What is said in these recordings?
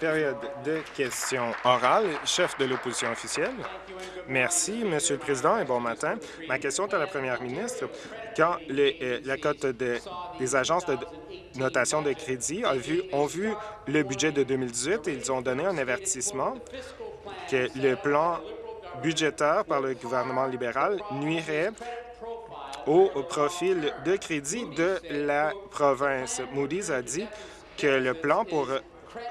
Période de questions orales. Chef de l'opposition officielle. Merci, Monsieur le Président, et bon matin. Ma question est à la Première ministre. Quand euh, la cote des agences de notation de crédit a vu, ont vu le budget de 2018 et ils ont donné un avertissement que le plan budgétaire par le gouvernement libéral nuirait au profil de crédit de la province. Moody's a dit que le plan pour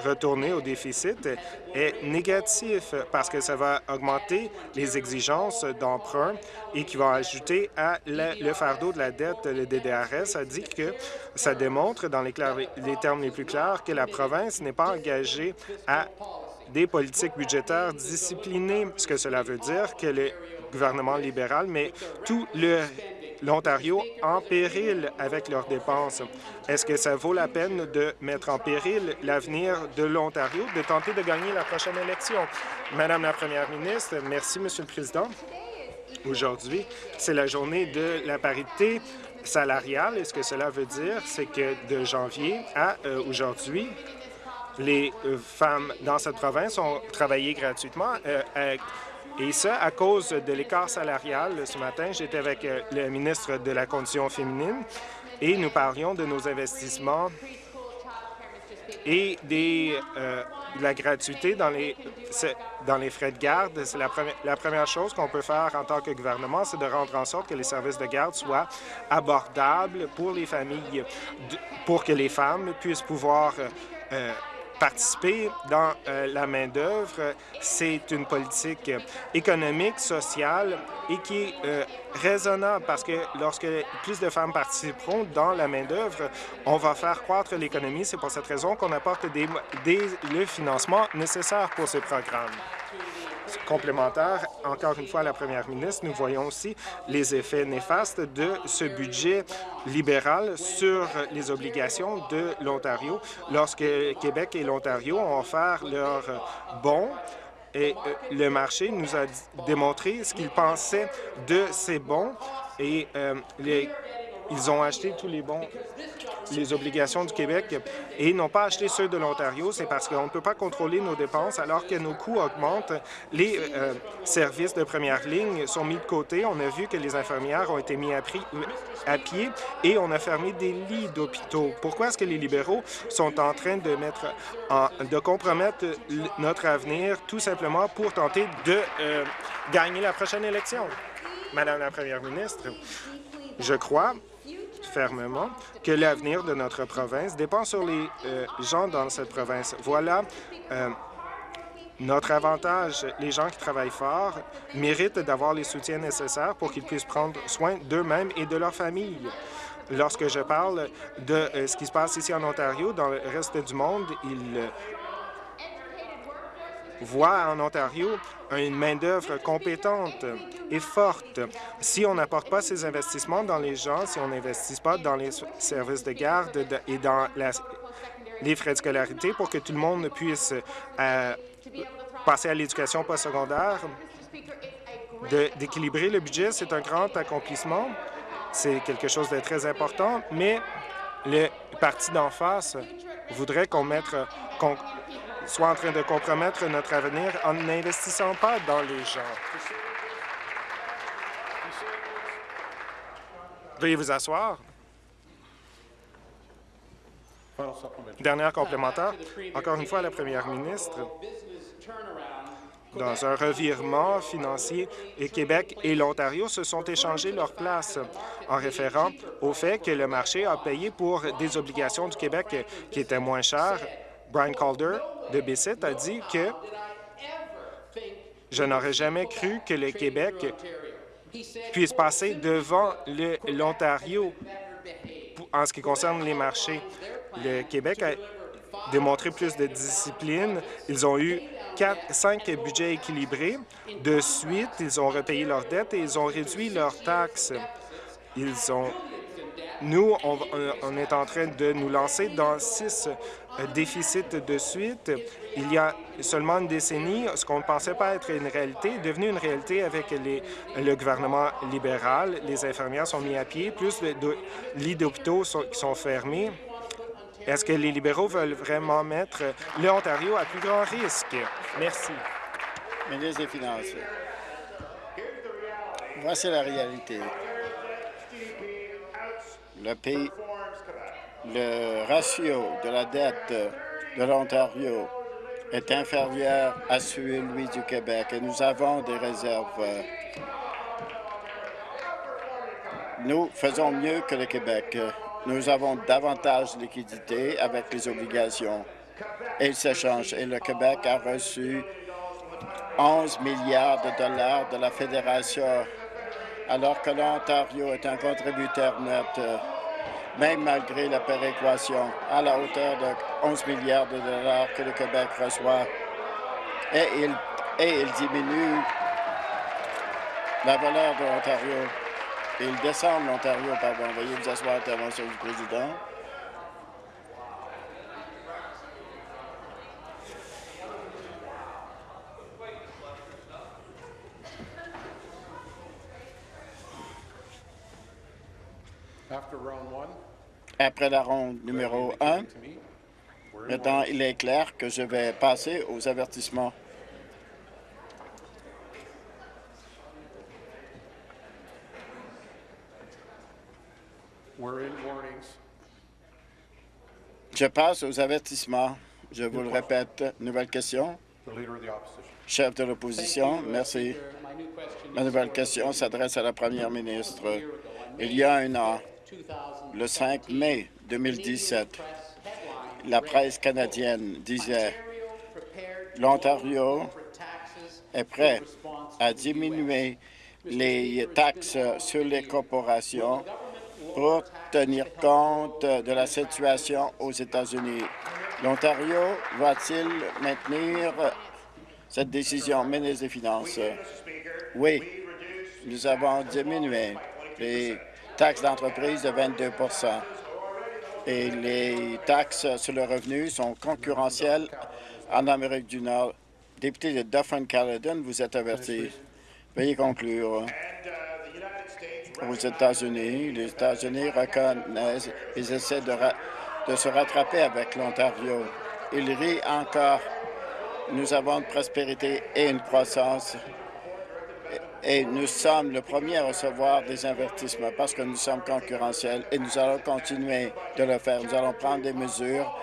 retourner au déficit est négatif parce que ça va augmenter les exigences d'emprunt et qui va ajouter à le fardeau de la dette. Le DDRS a dit que ça démontre, dans les, les termes les plus clairs, que la province n'est pas engagée à des politiques budgétaires disciplinées, ce que cela veut dire que le gouvernement libéral met tout le l'Ontario en péril avec leurs dépenses. Est-ce que ça vaut la peine de mettre en péril l'avenir de l'Ontario, de tenter de gagner la prochaine élection? Madame la Première ministre, merci, Monsieur le Président. Aujourd'hui, c'est la journée de la parité salariale. Et ce que cela veut dire, c'est que de janvier à euh, aujourd'hui, les femmes dans cette province ont travaillé gratuitement euh, et ça, à cause de l'écart salarial. Ce matin, j'étais avec euh, le ministre de la Condition féminine et nous parlions de nos investissements et euh, de la gratuité dans les, dans les frais de garde. C'est la, première, la première chose qu'on peut faire en tant que gouvernement, c'est de rendre en sorte que les services de garde soient abordables pour les familles, pour que les femmes puissent pouvoir euh, participer dans euh, la main-d'œuvre. C'est une politique économique, sociale et qui est euh, raisonnable parce que lorsque plus de femmes participeront dans la main-d'œuvre, on va faire croître l'économie. C'est pour cette raison qu'on apporte le financement nécessaire pour ces programmes complémentaire, encore une fois, la première ministre, nous voyons aussi les effets néfastes de ce budget libéral sur les obligations de l'Ontario. Lorsque Québec et l'Ontario ont offert leurs bons et euh, le marché nous a démontré ce qu'il pensait de ces bons et euh, les ils ont acheté tous les bons, les obligations du Québec et n'ont pas acheté ceux de l'Ontario. C'est parce qu'on ne peut pas contrôler nos dépenses alors que nos coûts augmentent. Les euh, services de première ligne sont mis de côté. On a vu que les infirmières ont été mis à, pied et on a fermé des lits d'hôpitaux. Pourquoi est-ce que les libéraux sont en train de mettre en, de compromettre notre avenir tout simplement pour tenter de euh, gagner la prochaine élection? Madame la Première ministre, je crois fermement que l'avenir de notre province dépend sur les euh, gens dans cette province. Voilà euh, notre avantage. Les gens qui travaillent fort méritent d'avoir les soutiens nécessaires pour qu'ils puissent prendre soin d'eux-mêmes et de leur famille. Lorsque je parle de euh, ce qui se passe ici en Ontario, dans le reste du monde, ils voit en Ontario une main-d'œuvre compétente et forte. Si on n'apporte pas ces investissements dans les gens, si on n'investit pas dans les services de garde et dans les frais de scolarité pour que tout le monde puisse euh, passer à l'éducation postsecondaire, d'équilibrer le budget, c'est un grand accomplissement. C'est quelque chose de très important, mais le parti d'en face voudrait qu'on mette, soit en train de compromettre notre avenir en n'investissant pas dans les gens. Veuillez vous asseoir. Dernière complémentaire, encore une fois, la première ministre, dans un revirement financier, et Québec et l'Ontario se sont échangés leur place en référant au fait que le marché a payé pour des obligations du Québec qui étaient moins chères. Brian Calder de Bissett a dit que je n'aurais jamais cru que le Québec puisse passer devant l'Ontario en ce qui concerne les marchés. Le Québec a démontré plus de discipline. Ils ont eu cinq budgets équilibrés. De suite, ils ont repayé leurs dettes et ils ont réduit leurs taxes. Ils ont nous, on, est en train de nous lancer dans six euh, déficits de suite. Il y a seulement une décennie, ce qu'on ne pensait pas être une réalité est devenu une réalité avec le gouvernement libéral. Les infirmières sont mises à pied, plus de lits d'hôpitaux sont fermés. Est-ce que les libéraux veulent vraiment mettre l'Ontario à plus grand risque? Merci. Ministre des Finances. Voici la réalité. Le pays, le ratio de la dette de l'Ontario est inférieur à celui du Québec et nous avons des réserves. Nous faisons mieux que le Québec. Nous avons davantage de liquidités avec les obligations et le s'échange. Et le Québec a reçu 11 milliards de dollars de la Fédération, alors que l'Ontario est un contributeur net, même malgré la péréquation, à la hauteur de 11 milliards de dollars que le Québec reçoit. Et il, diminue la valeur de l'Ontario. Il descend l'Ontario, pardon. Veuillez vous asseoir, intervention du président. Après la ronde numéro 1, maintenant, il est clair que je vais passer aux avertissements. Je passe aux avertissements. Je vous le répète. Nouvelle question. Chef de l'opposition, merci. Ma nouvelle question s'adresse à la première ministre. Il y a un an, le 5 mai 2017, la presse canadienne disait l'Ontario est prêt à diminuer les taxes sur les corporations pour tenir compte de la situation aux États-Unis. L'Ontario va-t-il maintenir cette décision? Ministre des Finances? Oui, nous avons diminué les taxes d'entreprise de 22% et les taxes sur le revenu sont concurrentielles en Amérique du Nord. Député de Dufferin-Caledon, vous êtes averti. Veuillez conclure. Aux États-Unis, les États-Unis reconnaissent, ils essaient de, de se rattraper avec l'Ontario. Ils rient encore. Nous avons une prospérité et une croissance et nous sommes le premier à recevoir des investissements parce que nous sommes concurrentiels et nous allons continuer de le faire. Nous allons prendre des mesures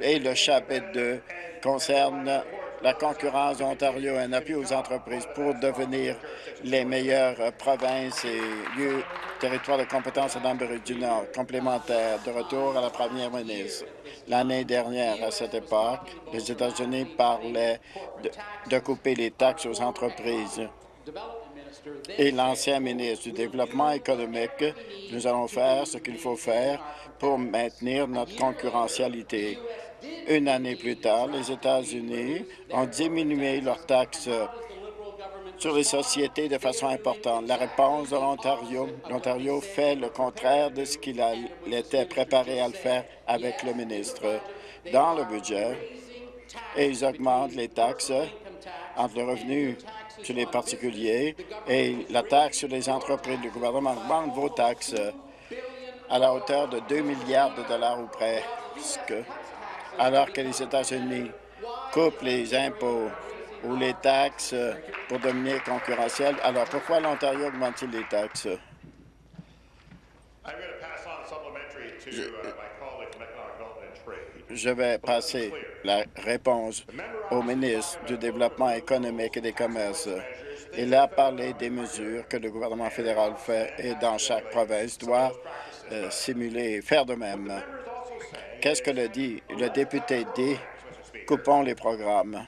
et le chapitre 2 concerne la concurrence d'Ontario, un appui aux entreprises pour devenir les meilleures provinces et lieux, territoires de compétence en Amérique du Nord, complémentaire de retour à la première ministre. L'année dernière, à cette époque, les États-Unis parlaient de couper les taxes aux entreprises et l'ancien ministre du Développement économique, nous allons faire ce qu'il faut faire pour maintenir notre concurrentialité. Une année plus tard, les États-Unis ont diminué leurs taxes sur les sociétés de façon importante. La réponse de l'Ontario, l'Ontario fait le contraire de ce qu'il était préparé à le faire avec le ministre dans le budget et ils augmentent les taxes entre le revenu sur les particuliers et la taxe sur les entreprises. Le gouvernement augmente vos taxes à la hauteur de 2 milliards de dollars ou presque, alors que les États-Unis coupent les impôts ou les taxes pour devenir concurrentiel. Alors, pourquoi l'Ontario augmente-t-il les taxes? Je, je vais passer la réponse au ministre du Développement économique et des commerces. Il a parlé des mesures que le gouvernement fédéral fait et dans chaque province doit euh, simuler, faire de même. Qu'est-ce que le dit le député dit? Coupons les programmes.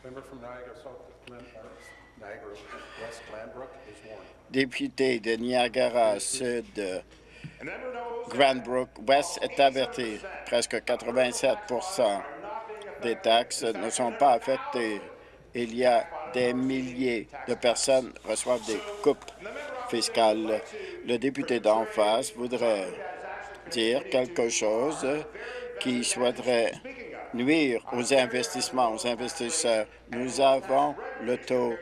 Député de Niagara Sud, Grandbrook West est averti. Presque 87% des taxes ne sont pas affectées. Il y a des milliers de personnes qui reçoivent des coupes fiscales. Le député d'en face voudrait dire quelque chose qui souhaiterait nuire aux investissements, aux investisseurs. Nous avons le taux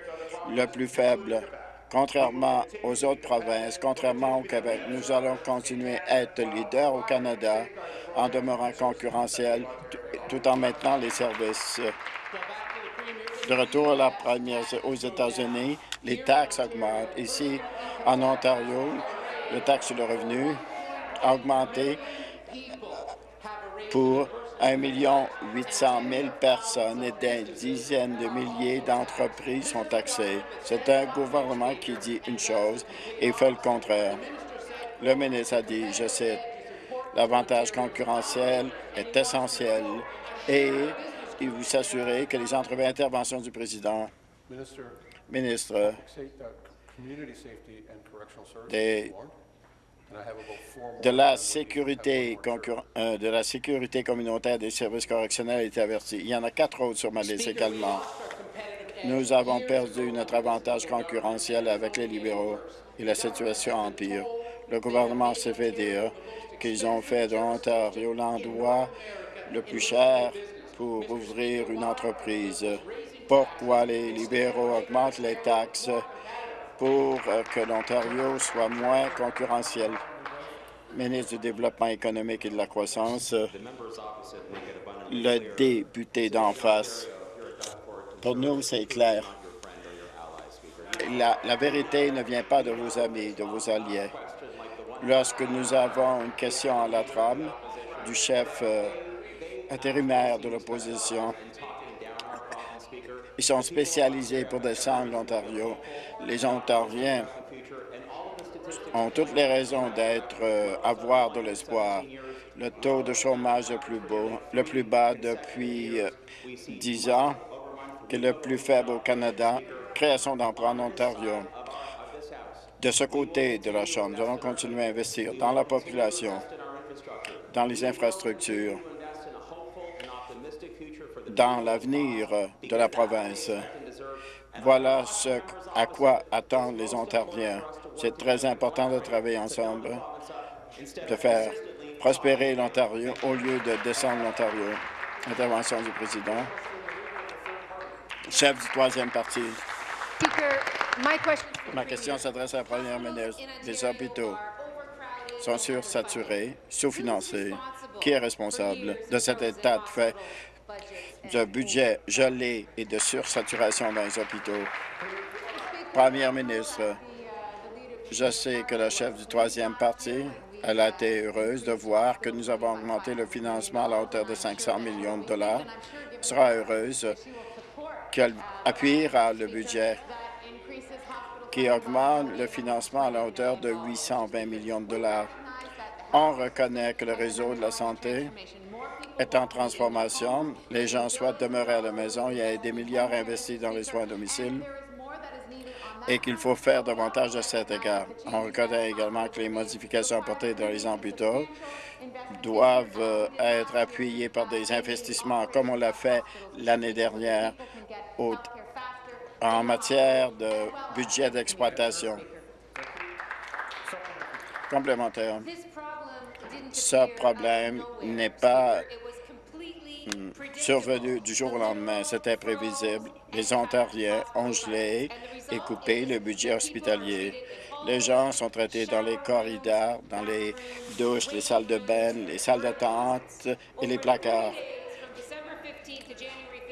le plus faible Contrairement aux autres provinces, contrairement au Québec, nous allons continuer à être leader au Canada en demeurant concurrentiel tout en maintenant les services. De retour à la première aux États-Unis, les taxes augmentent. Ici, en Ontario, le taxe sur le revenu a augmenté pour 1 800 000 personnes et des dizaines de milliers d'entreprises sont taxées. C'est un gouvernement qui dit une chose et fait le contraire. Le ministre a dit, je cite, l'avantage concurrentiel est essentiel et il vous s'assurer que les entreprises interventions du président, ministre des de la sécurité euh, de la sécurité communautaire des services correctionnels est averti. Il y en a quatre autres sur ma liste également. Nous avons perdu notre avantage concurrentiel avec les libéraux et la situation empire. Le gouvernement s'est fait dire qu'ils ont fait de l'Ontario l'endroit le plus cher pour ouvrir une entreprise. Pourquoi les libéraux augmentent les taxes pour euh, que l'Ontario soit moins concurrentiel. Ministre du Développement économique et de la croissance, le député d'en face. Pour nous, c'est clair. La, la, vérité ne vient pas de vos amis, de vos alliés. Lorsque nous avons une question à la trame du chef euh, intérimaire de l'opposition, ils sont spécialisés pour descendre l'Ontario. Les Ontariens ont toutes les raisons d'être, euh, avoir de l'espoir. Le taux de chômage le plus, beau, le plus bas depuis euh, dix ans, qui est le plus faible au Canada, création d'emplois en Ontario. De ce côté de la Chambre, nous allons continuer à investir dans la population, dans les infrastructures, dans l'avenir de la province. Voilà ce à quoi attendent les Ontariens. C'est très important de travailler ensemble, de faire prospérer l'Ontario au lieu de descendre l'Ontario. Intervention du président. Chef du troisième parti. Ma question s'adresse à la première ministre. Les hôpitaux sont sursaturés, sous-financés. Qui est responsable de cet état de fait? De budget gelé et de sursaturation dans les hôpitaux. Première ministre, je sais que la chef du troisième parti, elle a été heureuse de voir que nous avons augmenté le financement à la hauteur de 500 millions de dollars. Elle sera heureuse qu'elle appuiera le budget qui augmente le financement à la hauteur de 820 millions de dollars. On reconnaît que le réseau de la santé est en transformation. Les gens souhaitent demeurer à la maison. Il y a des milliards investis dans les soins à domicile et qu'il faut faire davantage de cet égard. On reconnaît également que les modifications apportées dans les hôpitaux doivent euh, être appuyées par des investissements comme on l'a fait l'année dernière en matière de budget d'exploitation complémentaire. Ce problème n'est pas survenu du jour au lendemain. C'était prévisible. Les Ontariens ont gelé et coupé le budget hospitalier. Les gens sont traités dans les corridors, dans les douches, les salles de bain, les salles d'attente et les placards.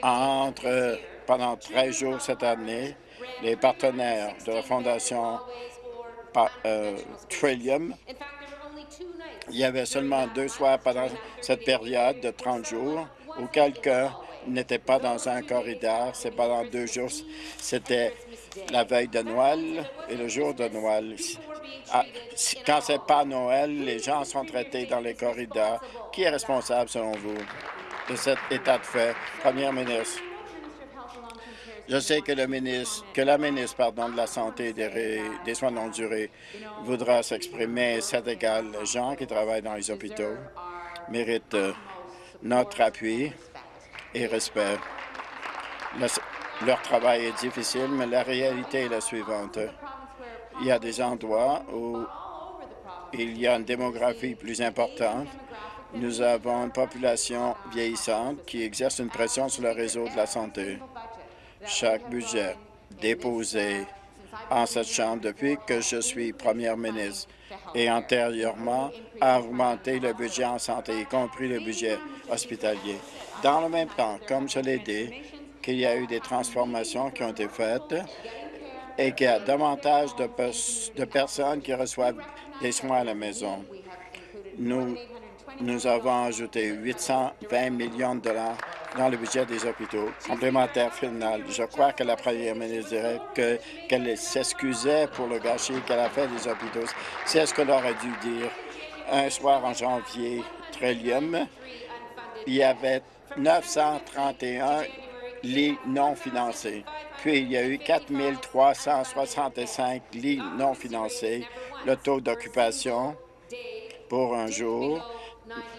Entre, pendant 13 jours cette année, les partenaires de la Fondation euh, Trillium il y avait seulement deux soirs pendant cette période de 30 jours où quelqu'un n'était pas dans un corridor. C'est pendant deux jours. C'était la veille de Noël et le jour de Noël. Ah, quand c'est pas Noël, les gens sont traités dans les corridors. Qui est responsable, selon vous, de cet état de fait? Première ministre. Je sais que, le ministre, que la ministre pardon, de la Santé et des, soins non durés voudra s'exprimer. C'est égal. Les gens qui travaillent dans les hôpitaux méritent euh, notre appui et respect. leur travail est difficile, mais la réalité est la suivante. Il y a des endroits où il y a une démographie plus importante. Nous avons une population vieillissante qui exerce une pression sur le réseau de la santé. Chaque budget déposé en cette Chambre depuis que je suis première ministre et antérieurement à augmenter le budget en santé, y compris le budget hospitalier. Dans le même temps, comme je l'ai dit, qu'il y a eu des transformations qui ont été faites et qu'il y a davantage de, de personnes qui reçoivent des soins à la maison. Nous, nous avons ajouté 820 millions de dollars dans le budget des hôpitaux. Complémentaire final, je crois que la première ministre dirait qu'elle s'excusait pour le gâchis qu'elle a fait des hôpitaux. C'est ce qu'elle aurait dû dire. Un soir en janvier, Trillium, il y avait 931 lits non financés. Puis, il y a eu 4 365 lits non financés. Le taux d'occupation pour un jour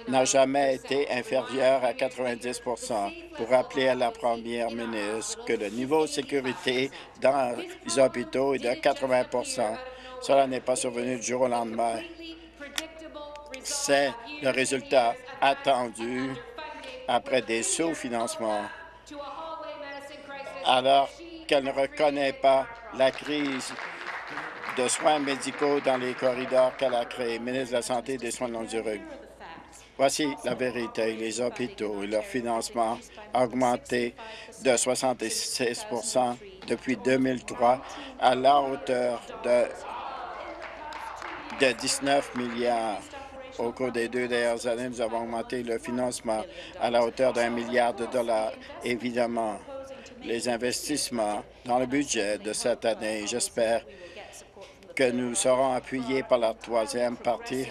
n'a jamais été inférieur à 90% Pour rappeler à la première ministre que le niveau de sécurité dans les hôpitaux est de 80% Cela n'est pas survenu du jour au lendemain. C'est le résultat attendu après des sous-financements. Alors qu'elle ne reconnaît pas la crise de soins médicaux dans les corridors qu'elle a créés, ministre de la Santé et des Soins longue durée. Voici la vérité. Les hôpitaux et leur financement ont augmenté de 76% depuis 2003 à la hauteur de, de 19 milliards. Au cours des deux dernières années, nous avons augmenté le financement à la hauteur d'un milliard de dollars. Évidemment, les investissements dans le budget de cette année, j'espère que nous serons appuyés par la troisième partie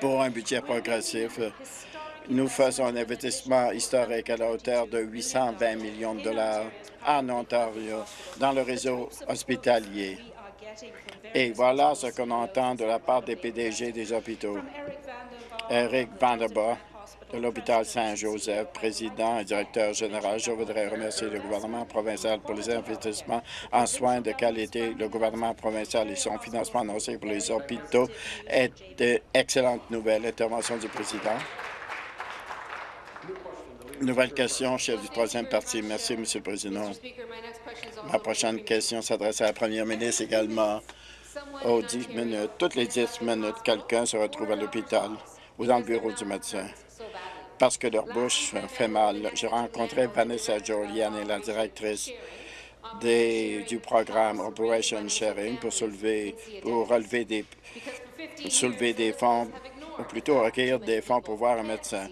pour un budget progressif. Nous faisons un investissement historique à la hauteur de 820 millions de dollars en Ontario dans le réseau hospitalier. Et voilà ce qu'on entend de la part des PDG des hôpitaux. Eric Vanderbilt, de l'hôpital Saint-Joseph, président et directeur général. Je voudrais remercier le gouvernement provincial pour les investissements en soins de qualité. Le gouvernement provincial et son financement annoncé pour les hôpitaux est d'excellentes nouvelles. Intervention du président. Nouvelle question, chef du troisième parti. Merci, Monsieur le Président. Ma prochaine question s'adresse à la première ministre également. Aux 10 minutes, toutes les 10 minutes, quelqu'un se retrouve à l'hôpital ou dans le bureau du médecin parce que leur bouche fait mal. J'ai rencontré Vanessa Jolian, la directrice du programme Operation Sharing pour soulever, pour relever des, soulever des fonds, ou plutôt recueillir des fonds pour voir un médecin.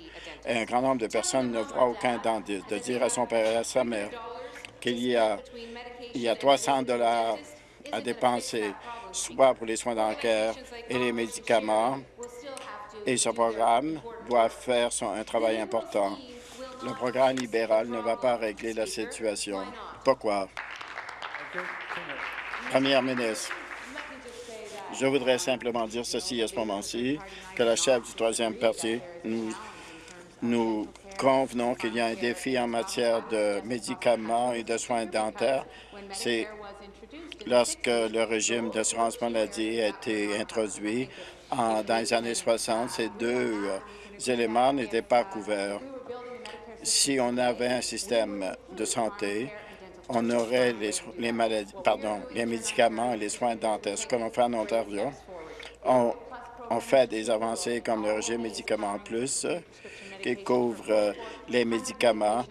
Et un grand nombre de personnes ne voient aucun dentiste. De dire à son père et à sa mère qu'il y a, il y a 300 dollars à dépenser, soit pour les soins dentaires et les médicaments, et ce programme doit faire un travail important. Le programme libéral ne va pas régler la situation. Pourquoi? Première ministre, je voudrais simplement dire ceci à ce moment-ci, que la chef du troisième parti, nous, nous convenons qu'il y a un défi en matière de médicaments et de soins dentaires. C'est lorsque le régime d'assurance maladie a été introduit, dans les années 60, ces deux euh, éléments n'étaient pas couverts. Si on avait un système de santé, on aurait les, médicaments et les soins dentaires. Ce que l'on fait en Ontario, on, fait des avancées comme le régime médicaments plus, qui couvre euh, les médicaments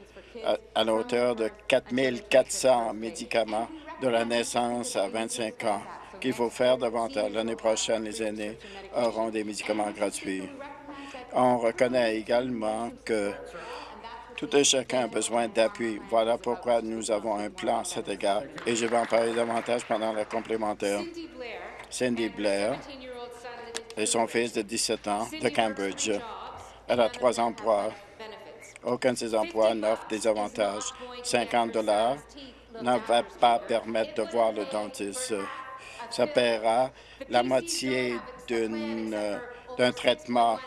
à, à la hauteur de 4 400 médicaments de la naissance à 25 ans qu'il faut faire davantage. L'année prochaine, les aînés auront des médicaments gratuits. On reconnaît également que tout et chacun a besoin d'appui. Voilà pourquoi nous avons un plan à cet égard et je vais en parler davantage pendant le complémentaire. Cindy Blair et son fils de 17 ans de Cambridge. Elle a trois emplois. Aucun de ces emplois n'offre des avantages. 50 dollars ne va pas permettre de voir le dentiste ça paiera la moitié euh, d'un traitement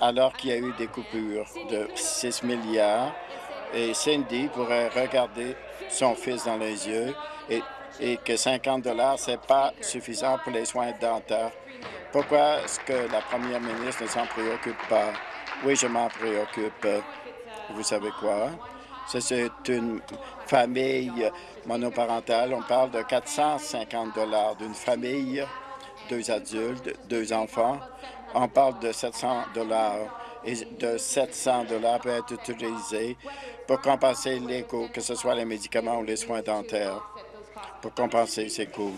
alors qu'il y a eu des coupures de 6 milliards. Et Cindy pourrait regarder son fils dans les yeux et, et que 50 dollars, ce n'est pas suffisant pour les soins dentaires. Pourquoi est-ce que la première ministre ne s'en préoccupe pas? Oui, je m'en préoccupe. Vous savez quoi? C'est une famille monoparentale. On parle de 450 dollars d'une famille, deux adultes, deux enfants. On parle de 700 dollars et de 700 dollars peut être utilisé pour compenser les coûts, que ce soit les médicaments ou les soins dentaires, pour compenser ces coûts.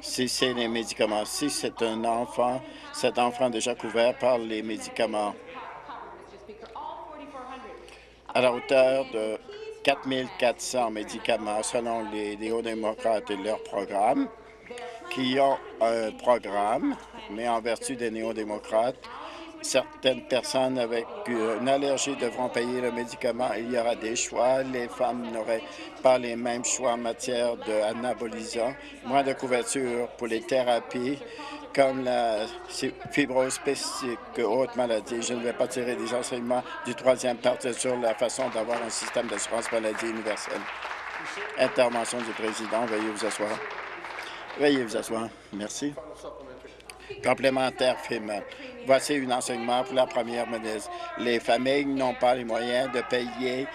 Si c'est les médicaments, si c'est un enfant, cet enfant est déjà couvert par les médicaments à la hauteur de 4 400 médicaments selon les néo-démocrates et leur programme, qui ont un programme, mais en vertu des néo-démocrates, certaines personnes avec une allergie devront payer le médicament. Il y aura des choix. Les femmes n'auraient pas les mêmes choix en matière d'anabolisants, moins de couverture pour les thérapies comme la fibrose spécifique, haute maladie. Je ne vais pas tirer des enseignements du troisième parti sur la façon d'avoir un système d'assurance maladie universel. Intervention du président. Veuillez vous asseoir. Veuillez vous asseoir. Merci. Complémentaire féminin. Voici un enseignement pour la première ministre. Les familles n'ont pas les moyens de payer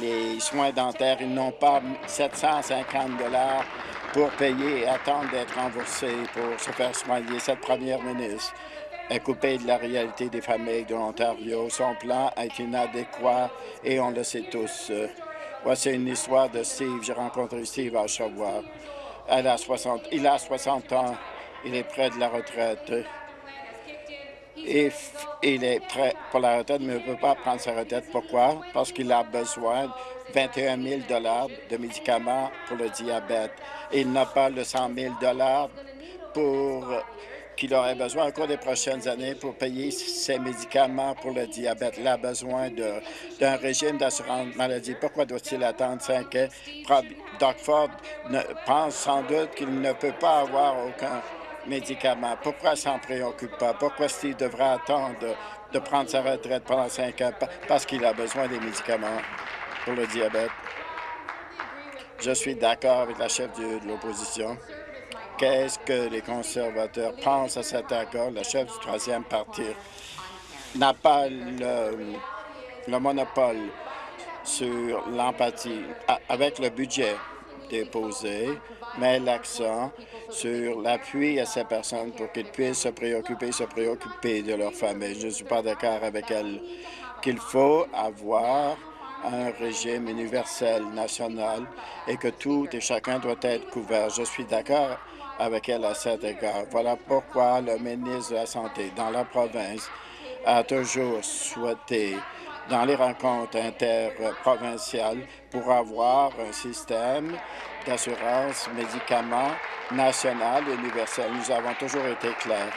les soins dentaires. Ils n'ont pas 750 dollars pour payer et attendre d'être remboursés pour se faire soigner. Cette première ministre est coupée de la réalité des familles de l'Ontario. Son plan est inadéquat et on le sait tous. Voici une histoire de Steve. J'ai rencontré Steve à Oshawa. Elle a 60, il a 60 ans. Il est près de la retraite. Et il est prêt pour la retraite, mais ne peut pas prendre sa retraite. Pourquoi? Parce qu'il a besoin 21 000 de médicaments pour le diabète. Il n'a pas le 100 000 pour qu'il aurait besoin au cours des prochaines années pour payer ses médicaments pour le diabète. Il a besoin d'un régime d'assurance maladie. Pourquoi doit-il attendre cinq ans? Doc Ford pense sans doute qu'il ne peut pas avoir aucun médicament. Pourquoi s'en préoccupe pas? Pourquoi Steve devrait attendre de prendre sa retraite pendant cinq ans? Parce qu'il a besoin des médicaments pour le diabète. Je suis d'accord avec la chef de l'opposition. Qu'est-ce que les conservateurs pensent à cet accord? La chef du troisième parti n'a pas le, le monopole sur l'empathie. Avec le budget déposé, met l'accent sur l'appui à ces personnes pour qu'ils puissent se préoccuper, se préoccuper de leur famille. Je ne suis pas d'accord avec elle qu'il faut avoir un régime universel national et que tout et chacun doit être couvert. Je suis d'accord avec elle à cet égard. Voilà pourquoi le ministre de la Santé dans la province a toujours souhaité dans les rencontres interprovinciales pour avoir un système d'assurance médicaments national et universel. Nous avons toujours été clairs.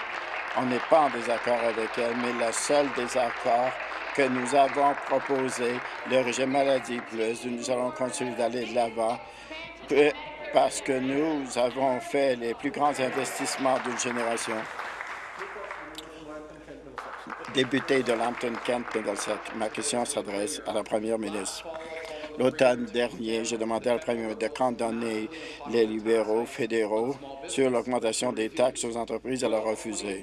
On n'est pas en désaccord avec elle, mais le seul désaccord que nous avons proposé, le régime maladie plus, nous allons continuer d'aller de l'avant parce que nous avons fait les plus grands investissements d'une génération. Député de Lambton-Kent, ma question s'adresse à la première ministre. L'automne dernier, j'ai demandé à la Premier ministre de condamner les libéraux fédéraux sur l'augmentation des taxes aux entreprises. Elle a refusé.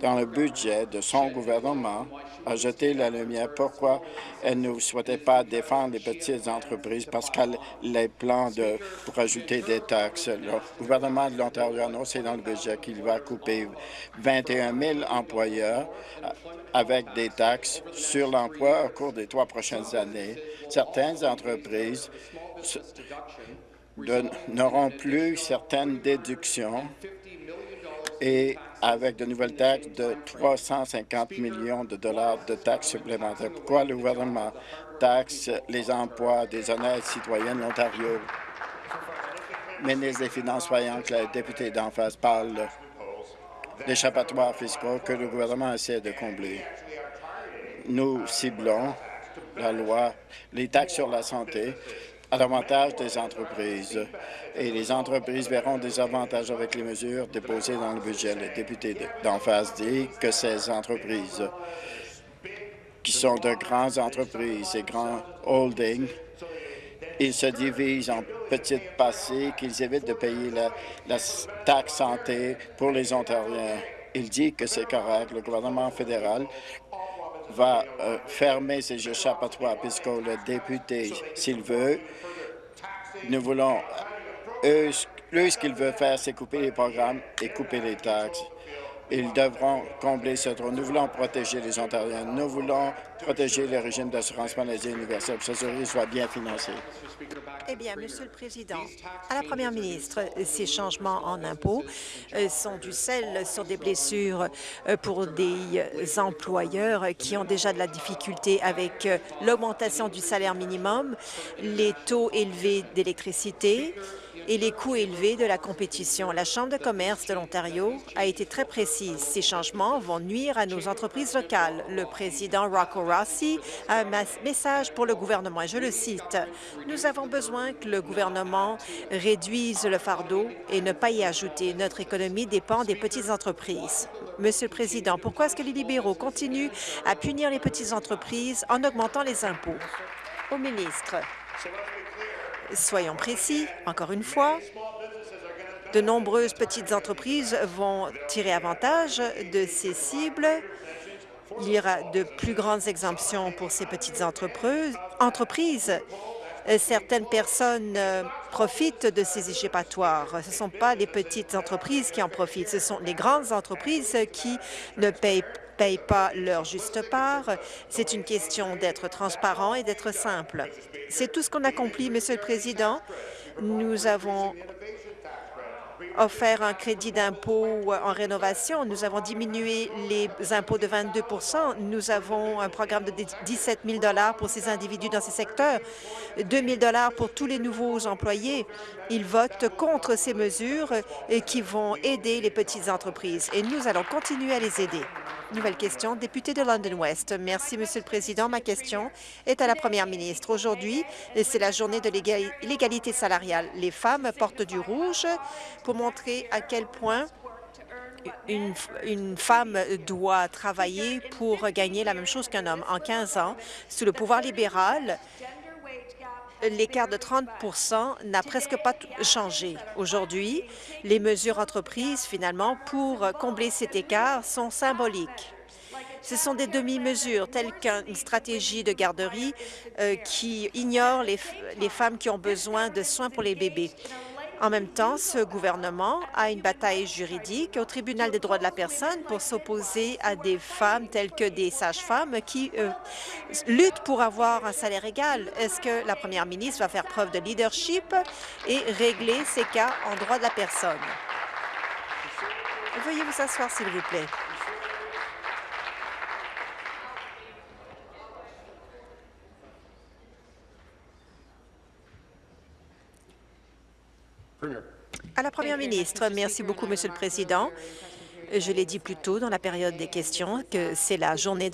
Dans le budget de son gouvernement, a jeté la lumière pourquoi elle ne souhaitait pas défendre les petites entreprises? Parce qu'elle les plans de, pour ajouter des taxes. Le gouvernement de l'Ontario a annoncé dans le budget qu'il va couper 21 000 employeurs avec des taxes sur l'emploi au cours des trois prochaines années. Certaines entreprises n'auront plus certaines déductions et avec de nouvelles taxes de 350 millions de dollars de taxes supplémentaires. Pourquoi le gouvernement taxe les emplois des honnêtes citoyens de l'Ontario? Ministre des Finances, voyant que le député d'en face parle d'échappatoires fiscaux que le gouvernement essaie de combler. Nous ciblons la loi, les taxes sur la santé à l'avantage des entreprises. Et les entreprises verront des avantages avec les mesures déposées dans le budget. Le député d'en face dit que ces entreprises qui sont de grandes entreprises et grands holdings, ils se divisent en petites passées, qu'ils évitent de payer la, la taxe santé pour les Ontariens. Il dit que c'est correct. Le gouvernement fédéral va euh, fermer ces échappatoires puisque le député, s'il veut, nous voulons, eux, ce qu'il veut faire, c'est couper les programmes et couper les taxes. Ils devront combler ce trou. Nous voulons protéger les Ontariens. Nous voulons protéger le régime d'assurance maladie universelle pour que ce soit bien financé. Eh bien, Monsieur le Président, à la Première ministre, ces changements en impôts euh, sont du sel sur des blessures euh, pour des employeurs qui ont déjà de la difficulté avec euh, l'augmentation du salaire minimum, les taux élevés d'électricité, et les coûts élevés de la compétition. La Chambre de commerce de l'Ontario a été très précise. Ces changements vont nuire à nos entreprises locales. Le président Rocco Rossi a un message pour le gouvernement, et je le cite. Nous avons besoin que le gouvernement réduise le fardeau et ne pas y ajouter. Notre économie dépend des petites entreprises. Monsieur le Président, pourquoi est-ce que les libéraux continuent à punir les petites entreprises en augmentant les impôts? Au ministre. Soyons précis, encore une fois, de nombreuses petites entreprises vont tirer avantage de ces cibles. Il y aura de plus grandes exemptions pour ces petites entreprises. Certaines personnes euh, profitent de ces échappatoires. Ce ne sont pas les petites entreprises qui en profitent, ce sont les grandes entreprises qui ne payent payent pas leur juste part. C'est une question d'être transparent et d'être simple. C'est tout ce qu'on accomplit, Monsieur le Président. Nous avons offert un crédit d'impôt en rénovation. Nous avons diminué les impôts de 22% Nous avons un programme de 17 000 pour ces individus dans ces secteurs, 2 000 pour tous les nouveaux employés. Ils votent contre ces mesures qui vont aider les petites entreprises et nous allons continuer à les aider. Nouvelle question, député de London West. Merci, Monsieur le Président. Ma question est à la Première ministre. Aujourd'hui, c'est la journée de l'égalité salariale. Les femmes portent du rouge pour montrer à quel point une, une, femme doit travailler pour gagner la même chose qu'un homme. En 15 ans, sous le pouvoir libéral, l'écart de 30 n'a presque pas changé. Aujourd'hui, les mesures entreprises, finalement, pour combler cet écart sont symboliques. Ce sont des demi-mesures, telles qu'une stratégie de garderie euh, qui ignore les, les femmes qui ont besoin de soins pour les bébés. En même temps, ce gouvernement a une bataille juridique au tribunal des droits de la personne pour s'opposer à des femmes telles que des sages-femmes qui luttent pour avoir un salaire égal. Est-ce que la première ministre va faire preuve de leadership et régler ces cas en droit de la personne? Veuillez vous asseoir, s'il vous plaît. À la Première ministre, merci beaucoup, Monsieur le Président. Je l'ai dit plus tôt dans la période des questions que c'est la journée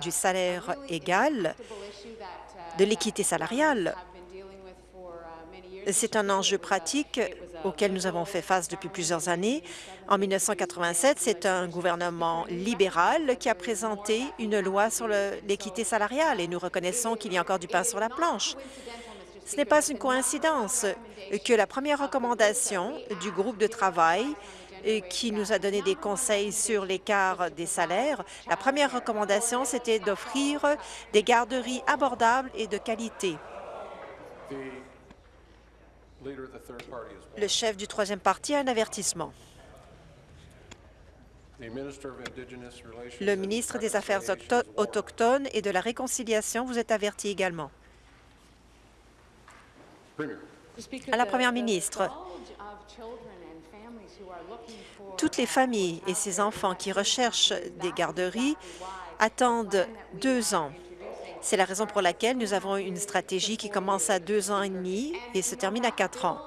du salaire égal, de l'équité salariale. C'est un enjeu pratique auquel nous avons fait face depuis plusieurs années. En 1987, c'est un gouvernement libéral qui a présenté une loi sur l'équité salariale et nous reconnaissons qu'il y a encore du pain sur la planche. Ce n'est pas une coïncidence que la première recommandation du groupe de travail qui nous a donné des conseils sur l'écart des salaires. La première recommandation, c'était d'offrir des garderies abordables et de qualité. Le chef du troisième parti a un avertissement. Le ministre des Affaires autochtones et de la Réconciliation vous est averti également. À la Première ministre, toutes les familles et ces enfants qui recherchent des garderies attendent deux ans. C'est la raison pour laquelle nous avons une stratégie qui commence à deux ans et demi et se termine à quatre ans.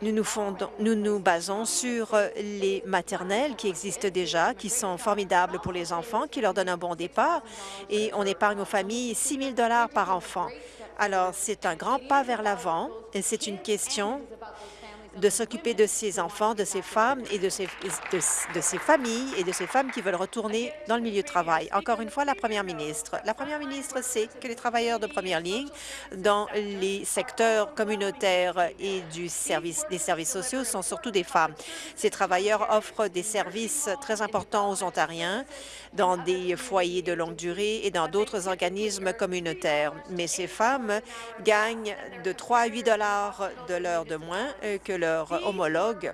Nous nous, fondons, nous nous basons sur les maternelles qui existent déjà, qui sont formidables pour les enfants, qui leur donnent un bon départ, et on épargne aux familles 6 000 par enfant. Alors, c'est un grand pas vers l'avant et c'est une question de s'occuper de ces enfants, de ces femmes et de ces, de, ces familles et de ces femmes qui veulent retourner dans le milieu de travail. Encore une fois, la première ministre. La première ministre sait que les travailleurs de première ligne dans les secteurs communautaires et du service, des services sociaux sont surtout des femmes. Ces travailleurs offrent des services très importants aux Ontariens dans des foyers de longue durée et dans d'autres organismes communautaires. Mais ces femmes gagnent de 3 à 8 dollars de l'heure de moins euh, que leurs homologues.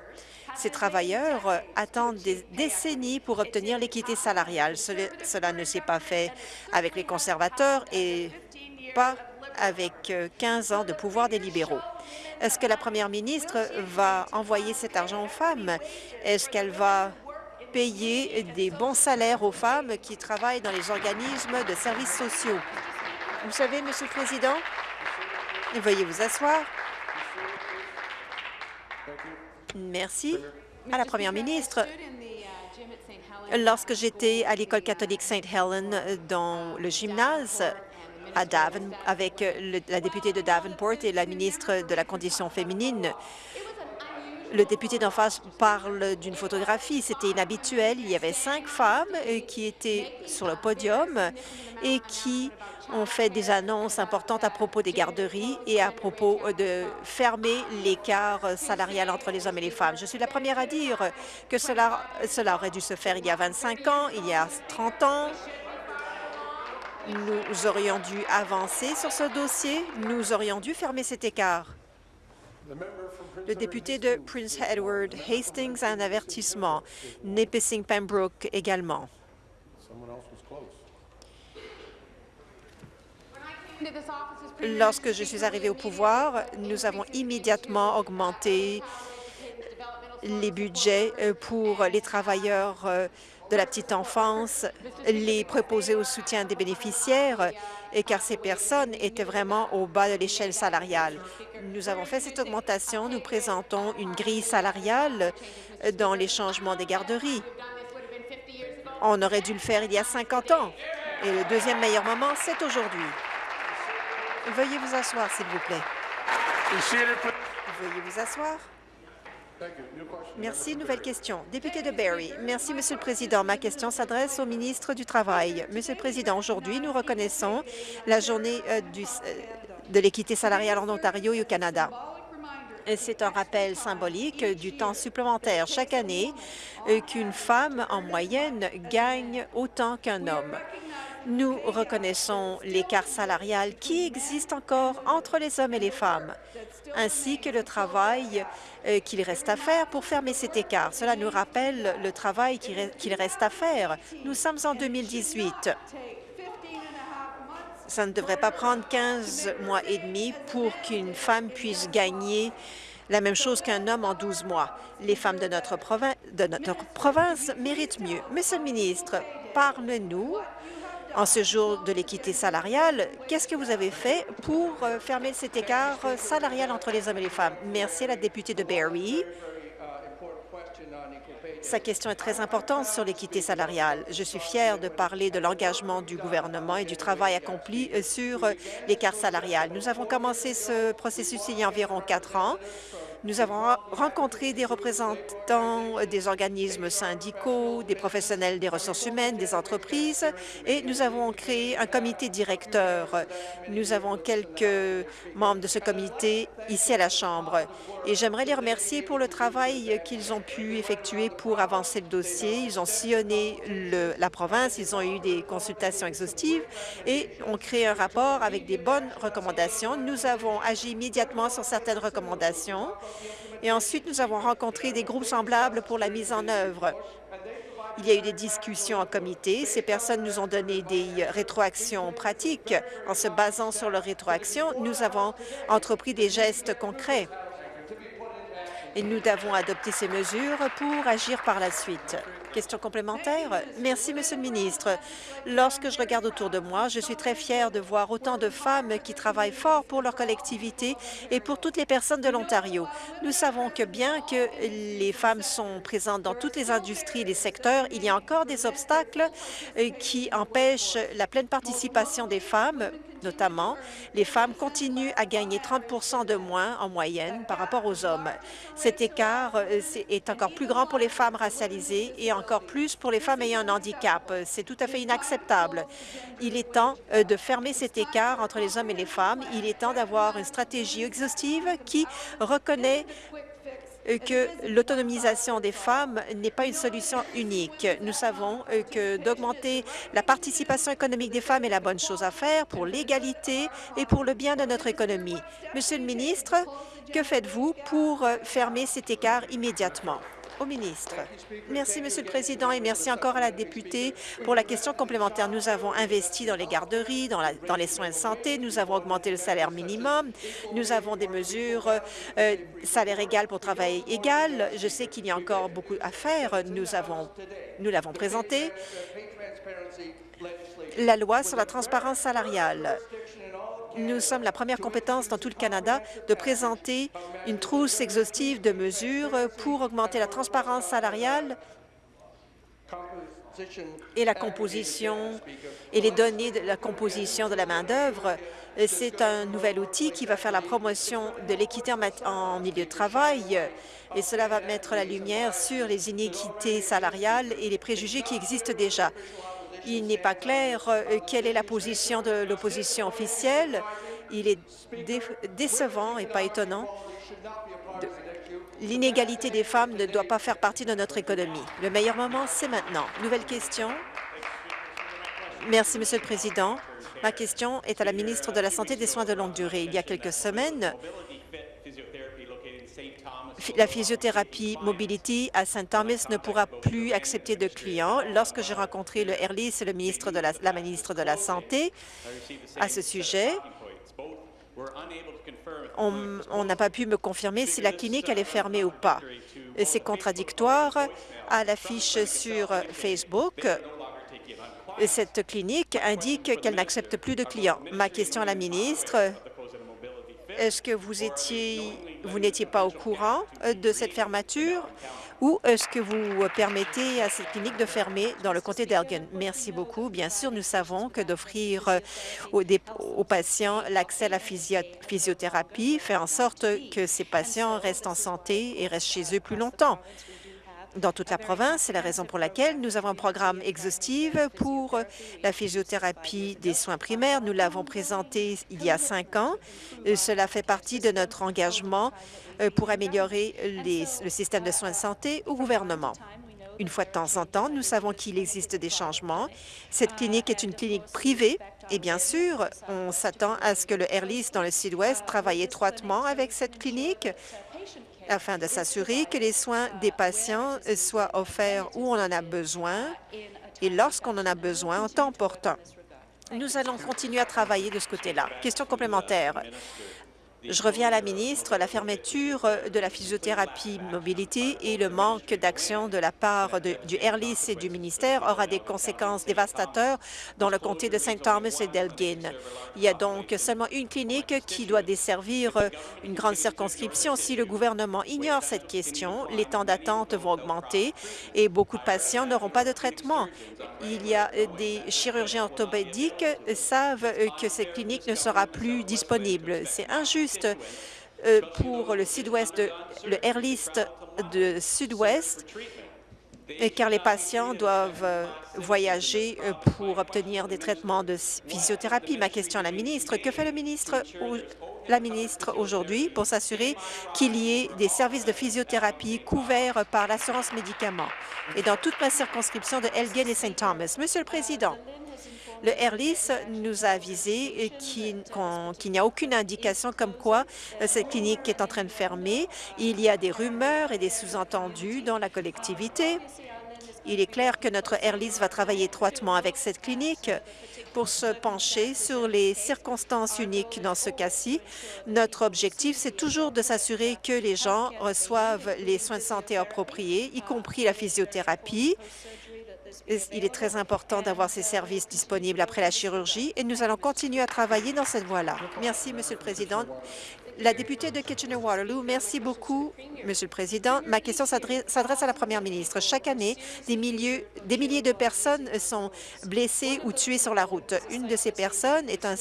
Ces travailleurs attendent des décennies pour obtenir l'équité salariale. Cela ne s'est pas fait avec les conservateurs et pas avec 15 euh, ans de pouvoir des libéraux. Est-ce que la première ministre va envoyer cet argent aux femmes? Est-ce qu'elle va payer des bons salaires aux femmes qui travaillent dans les organismes de services sociaux? Vous savez, Monsieur le Président, veuillez vous asseoir. Merci. À la Première ministre, lorsque j'étais à l'école catholique St. Helen dans le gymnase à avec la députée de Davenport et la ministre de la Condition féminine, le député d'en face parle d'une photographie. C'était inhabituel. Il y avait cinq femmes euh, qui étaient sur le podium et qui ont fait des annonces importantes à propos des garderies et à propos de fermer l'écart salarial entre les hommes et les femmes. Je suis la première à dire que cela, cela aurait dû se faire il y a 25 ans, il y a 30 ans. Nous aurions dû avancer sur ce dossier. Nous aurions dû fermer cet écart. Le député de Prince Edward Hastings a un avertissement. Nipissing Pembroke également. Lorsque je suis arrivé au pouvoir, nous avons immédiatement augmenté les budgets euh, pour les travailleurs euh, de la petite enfance, les préposés au soutien des bénéficiaires, et car ces personnes étaient vraiment au bas de l'échelle salariale. Nous avons fait cette augmentation. Nous présentons une grille salariale dans les changements des garderies. On aurait dû le faire il y a 50 ans. Et le deuxième meilleur moment, c'est aujourd'hui. Veuillez vous asseoir, s'il vous plaît. Veuillez vous asseoir. Merci. Nouvelle question. Député de Barrie. Merci, Monsieur le Président. Ma question s'adresse au ministre du Travail. Monsieur le Président, aujourd'hui, nous reconnaissons la journée euh, euh, de l'équité salariale en Ontario et au Canada. C'est un rappel symbolique du temps supplémentaire chaque année euh, qu'une femme, en moyenne, gagne autant qu'un homme. Nous reconnaissons l'écart salarial qui existe encore entre les hommes et les femmes, ainsi que le travail euh, qu'il reste à faire pour fermer cet écart. Cela nous rappelle le travail qu'il reste à faire. Nous sommes en 2018. Ça ne devrait pas prendre 15 mois et demi pour qu'une femme puisse gagner la même chose qu'un homme en 12 mois. Les femmes de notre, de notre province méritent mieux. Monsieur le ministre, parle-nous en ce jour de l'équité salariale, qu'est-ce que vous avez fait pour euh, fermer cet écart salarial entre les hommes et les femmes? Merci à la députée de Barrie. Sa question est très importante sur l'équité salariale. Je suis fière de parler de l'engagement du gouvernement et du travail accompli euh, sur euh, l'écart salarial. Nous avons commencé ce processus il y a environ quatre ans. Nous avons rencontré des représentants des organismes syndicaux, des professionnels des ressources humaines, des entreprises, et nous avons créé un comité directeur. Nous avons quelques membres de ce comité ici à la Chambre, et j'aimerais les remercier pour le travail qu'ils ont pu effectuer pour avancer le dossier. Ils ont sillonné la province, ils ont eu des consultations exhaustives et ont créé un rapport avec des bonnes recommandations. Nous avons agi immédiatement sur certaines recommandations et ensuite, nous avons rencontré des groupes semblables pour la mise en œuvre. Il y a eu des discussions en comité. Ces personnes nous ont donné des rétroactions pratiques. En se basant sur leurs rétroactions, nous avons entrepris des gestes concrets et nous devons adopter ces mesures pour agir par la suite. Question complémentaire? Merci, Monsieur le ministre. Lorsque je regarde autour de moi, je suis très fière de voir autant de femmes qui travaillent fort pour leur collectivité et pour toutes les personnes de l'Ontario. Nous savons que bien que les femmes sont présentes dans toutes les industries et les secteurs, il y a encore des obstacles euh, qui empêchent la pleine participation des femmes notamment, les femmes continuent à gagner 30% de moins en moyenne par rapport aux hommes. Cet écart euh, est encore plus grand pour les femmes racialisées et encore plus pour les femmes ayant un handicap. C'est tout à fait inacceptable. Il est temps euh, de fermer cet écart entre les hommes et les femmes. Il est temps d'avoir une stratégie exhaustive qui reconnaît que l'autonomisation des femmes n'est pas une solution unique. Nous savons euh, que d'augmenter la participation économique des femmes est la bonne chose à faire pour l'égalité et pour le bien de notre économie. Monsieur le ministre, que faites-vous pour euh, fermer cet écart immédiatement? Au ministre. Merci, Monsieur le Président, et merci encore à la députée pour la question complémentaire. Nous avons investi dans les garderies, dans, les soins de santé, nous avons augmenté le salaire minimum, nous avons des mesures euh, salaire égal pour travail égal. Je sais qu'il y a encore beaucoup à faire. Nous avons, nous l'avons présenté. La loi sur la transparence salariale nous sommes la première compétence dans tout le Canada de présenter une trousse exhaustive de mesures pour augmenter la transparence salariale et la composition et les données de la composition de la main-d'œuvre. C'est un nouvel outil qui va faire la promotion de l'équité en milieu de travail et cela va mettre la lumière sur les inéquités salariales et les préjugés qui existent déjà. Il n'est pas clair euh, quelle est la position de l'opposition officielle. Il est décevant et pas étonnant. L'inégalité des femmes ne doit pas faire partie de notre économie. Le meilleur moment, c'est maintenant. Nouvelle question. Merci, Monsieur le Président. Ma question est à la ministre de la Santé et des Soins de longue durée. Il y a quelques semaines, la physiothérapie Mobility à St. Thomas ne pourra plus accepter de clients. Lorsque j'ai rencontré le Airlis et le la ministre de la Santé à ce sujet, on n'a pas pu me confirmer si la clinique allait fermer ou pas. C'est contradictoire à l'affiche sur Facebook. Cette clinique indique qu'elle n'accepte plus de clients. Ma question à la ministre, est-ce que vous étiez, vous n'étiez pas au courant euh, de cette fermeture ou est-ce que vous permettez à cette clinique de fermer dans le comté d'Elgin? Merci beaucoup. Bien sûr, nous savons que d'offrir euh, aux, aux, patients l'accès à la physiothérapie fait en sorte que ces patients restent en santé et restent chez eux plus longtemps dans toute la province. C'est la raison pour laquelle nous avons un programme exhaustif pour la physiothérapie des soins primaires. Nous l'avons présenté il y a cinq ans. Cela fait partie de notre engagement euh, pour améliorer le système de soins de santé au gouvernement. Une fois de temps en temps, nous savons qu'il existe des changements. Cette clinique est une clinique privée et bien sûr, on s'attend à ce que le Airlis dans le Sud-Ouest travaille étroitement avec cette clinique afin de s'assurer que les soins des patients soient offerts où on en a besoin et lorsqu'on en a besoin en temps portant. Nous allons continuer à travailler de ce côté-là. Question complémentaire. Je reviens à la ministre. La fermeture de la physiothérapie mobilité et le manque d'action de la part du Airlis et du ministère aura des conséquences dévastatrices dans le comté de St. Thomas et d'Elgin. Il y a donc seulement une clinique qui doit desservir une grande circonscription. Si le gouvernement ignore cette question, les temps d'attente vont augmenter et beaucoup de patients n'auront pas de traitement. Il y a des chirurgiens orthopédiques savent que cette clinique ne sera plus disponible. C'est injuste euh, pour le sud-ouest, le Airlist de sud-ouest, car les patients doivent euh, voyager euh, pour obtenir des traitements de physiothérapie. Ma question à la ministre, que fait le ministre la ministre aujourd'hui pour s'assurer qu'il y ait des services de physiothérapie couverts par l'assurance médicaments? Et dans toute ma circonscription de Elgin et St. Thomas. Monsieur le Président, le Airlis nous a avisé qu'il n'y a aucune indication comme quoi euh, cette clinique est en train de fermer. Il y a des rumeurs et des sous-entendus dans la collectivité. Il est clair que notre Airlis va travailler étroitement avec cette clinique pour se pencher sur les circonstances uniques dans ce cas-ci. Notre objectif, c'est toujours de s'assurer que les gens reçoivent les soins de santé appropriés, y compris la physiothérapie, il est très important d'avoir ces services disponibles après la chirurgie et nous allons continuer à travailler dans cette voie-là. Merci, Monsieur le Président. La députée de Kitchener-Waterloo, merci beaucoup, Monsieur le Président. Ma question s'adresse à la Première ministre. Chaque année, des, des milliers de personnes sont blessées ou tuées sur la route. Une de ces personnes est un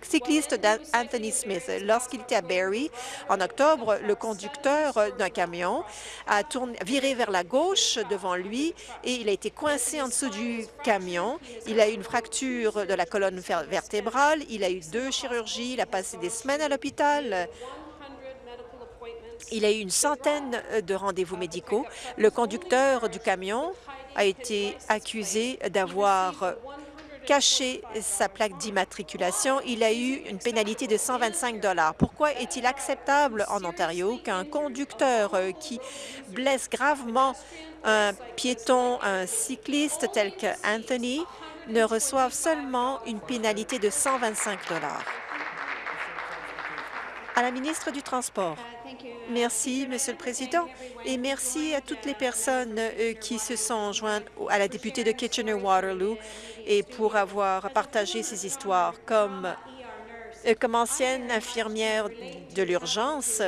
cycliste d'Anthony Smith. Lorsqu'il était à Barrie, en octobre, le conducteur d'un camion a tourné, viré vers la gauche devant lui et il a été coincé en dessous du camion. Il a eu une fracture de la colonne vertébrale, il a eu deux chirurgies, il a passé des semaines à l'hôpital. Il a eu une centaine de rendez-vous médicaux. Le conducteur du camion a été accusé d'avoir caché sa plaque d'immatriculation. Il a eu une pénalité de 125 Pourquoi est-il acceptable en Ontario qu'un conducteur qui blesse gravement un piéton, un cycliste tel que Anthony, ne reçoive seulement une pénalité de 125 à la ministre du Transport. Merci, Monsieur le Président, et merci à toutes les personnes euh, qui se sont jointes à la députée de Kitchener-Waterloo et pour avoir partagé ces histoires. Comme, euh, comme ancienne infirmière de l'urgence,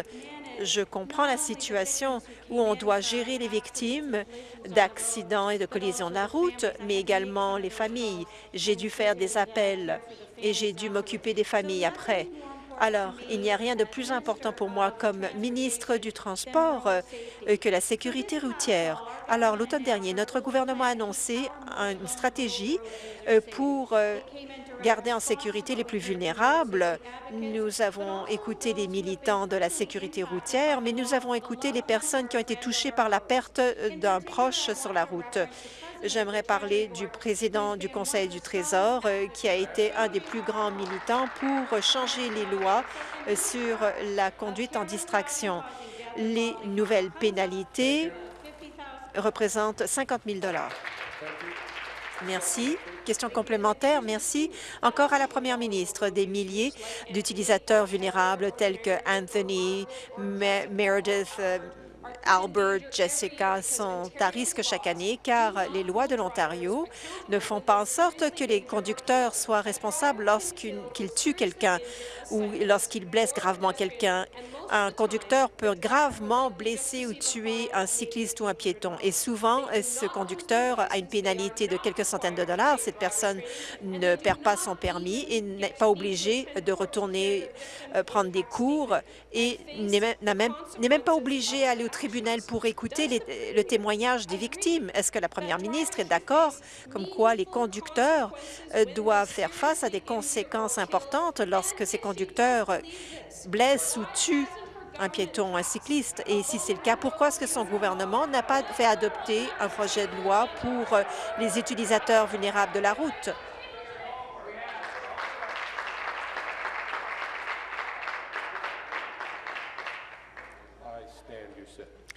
je comprends la situation où on doit gérer les victimes d'accidents et de collisions de la route, mais également les familles. J'ai dû faire des appels et j'ai dû m'occuper des familles après. Alors, il n'y a rien de plus important pour moi comme ministre du Transport euh, que la sécurité routière. Alors, l'automne dernier, notre gouvernement a annoncé une stratégie euh, pour euh, garder en sécurité les plus vulnérables. Nous avons écouté les militants de la sécurité routière, mais nous avons écouté les personnes qui ont été touchées par la perte d'un proche sur la route. J'aimerais parler du président du Conseil du Trésor, euh, qui a été un des plus grands militants pour changer les lois euh, sur la conduite en distraction. Les nouvelles pénalités représentent 50 000 Merci. Question complémentaire. Merci. Encore à la première ministre, des milliers d'utilisateurs vulnérables tels que Anthony, Meredith, euh, Albert, Jessica sont à risque chaque année car les lois de l'Ontario ne font pas en sorte que les conducteurs soient responsables lorsqu'ils tuent quelqu'un ou lorsqu'ils blessent gravement quelqu'un un conducteur peut gravement blesser ou tuer un cycliste ou un piéton. Et souvent, ce conducteur a une pénalité de quelques centaines de dollars. Cette personne ne perd pas son permis et n'est pas obligée de retourner euh, prendre des cours et n'est même, pas obligée d'aller au tribunal pour écouter le témoignage des victimes. Est-ce que la première ministre est d'accord comme quoi les conducteurs euh, doivent faire face à des conséquences importantes lorsque ces conducteurs blessent ou tuent un piéton, un cycliste? Et si c'est le cas, pourquoi est-ce que son gouvernement n'a pas fait adopter un projet de loi pour euh, les utilisateurs vulnérables de la route?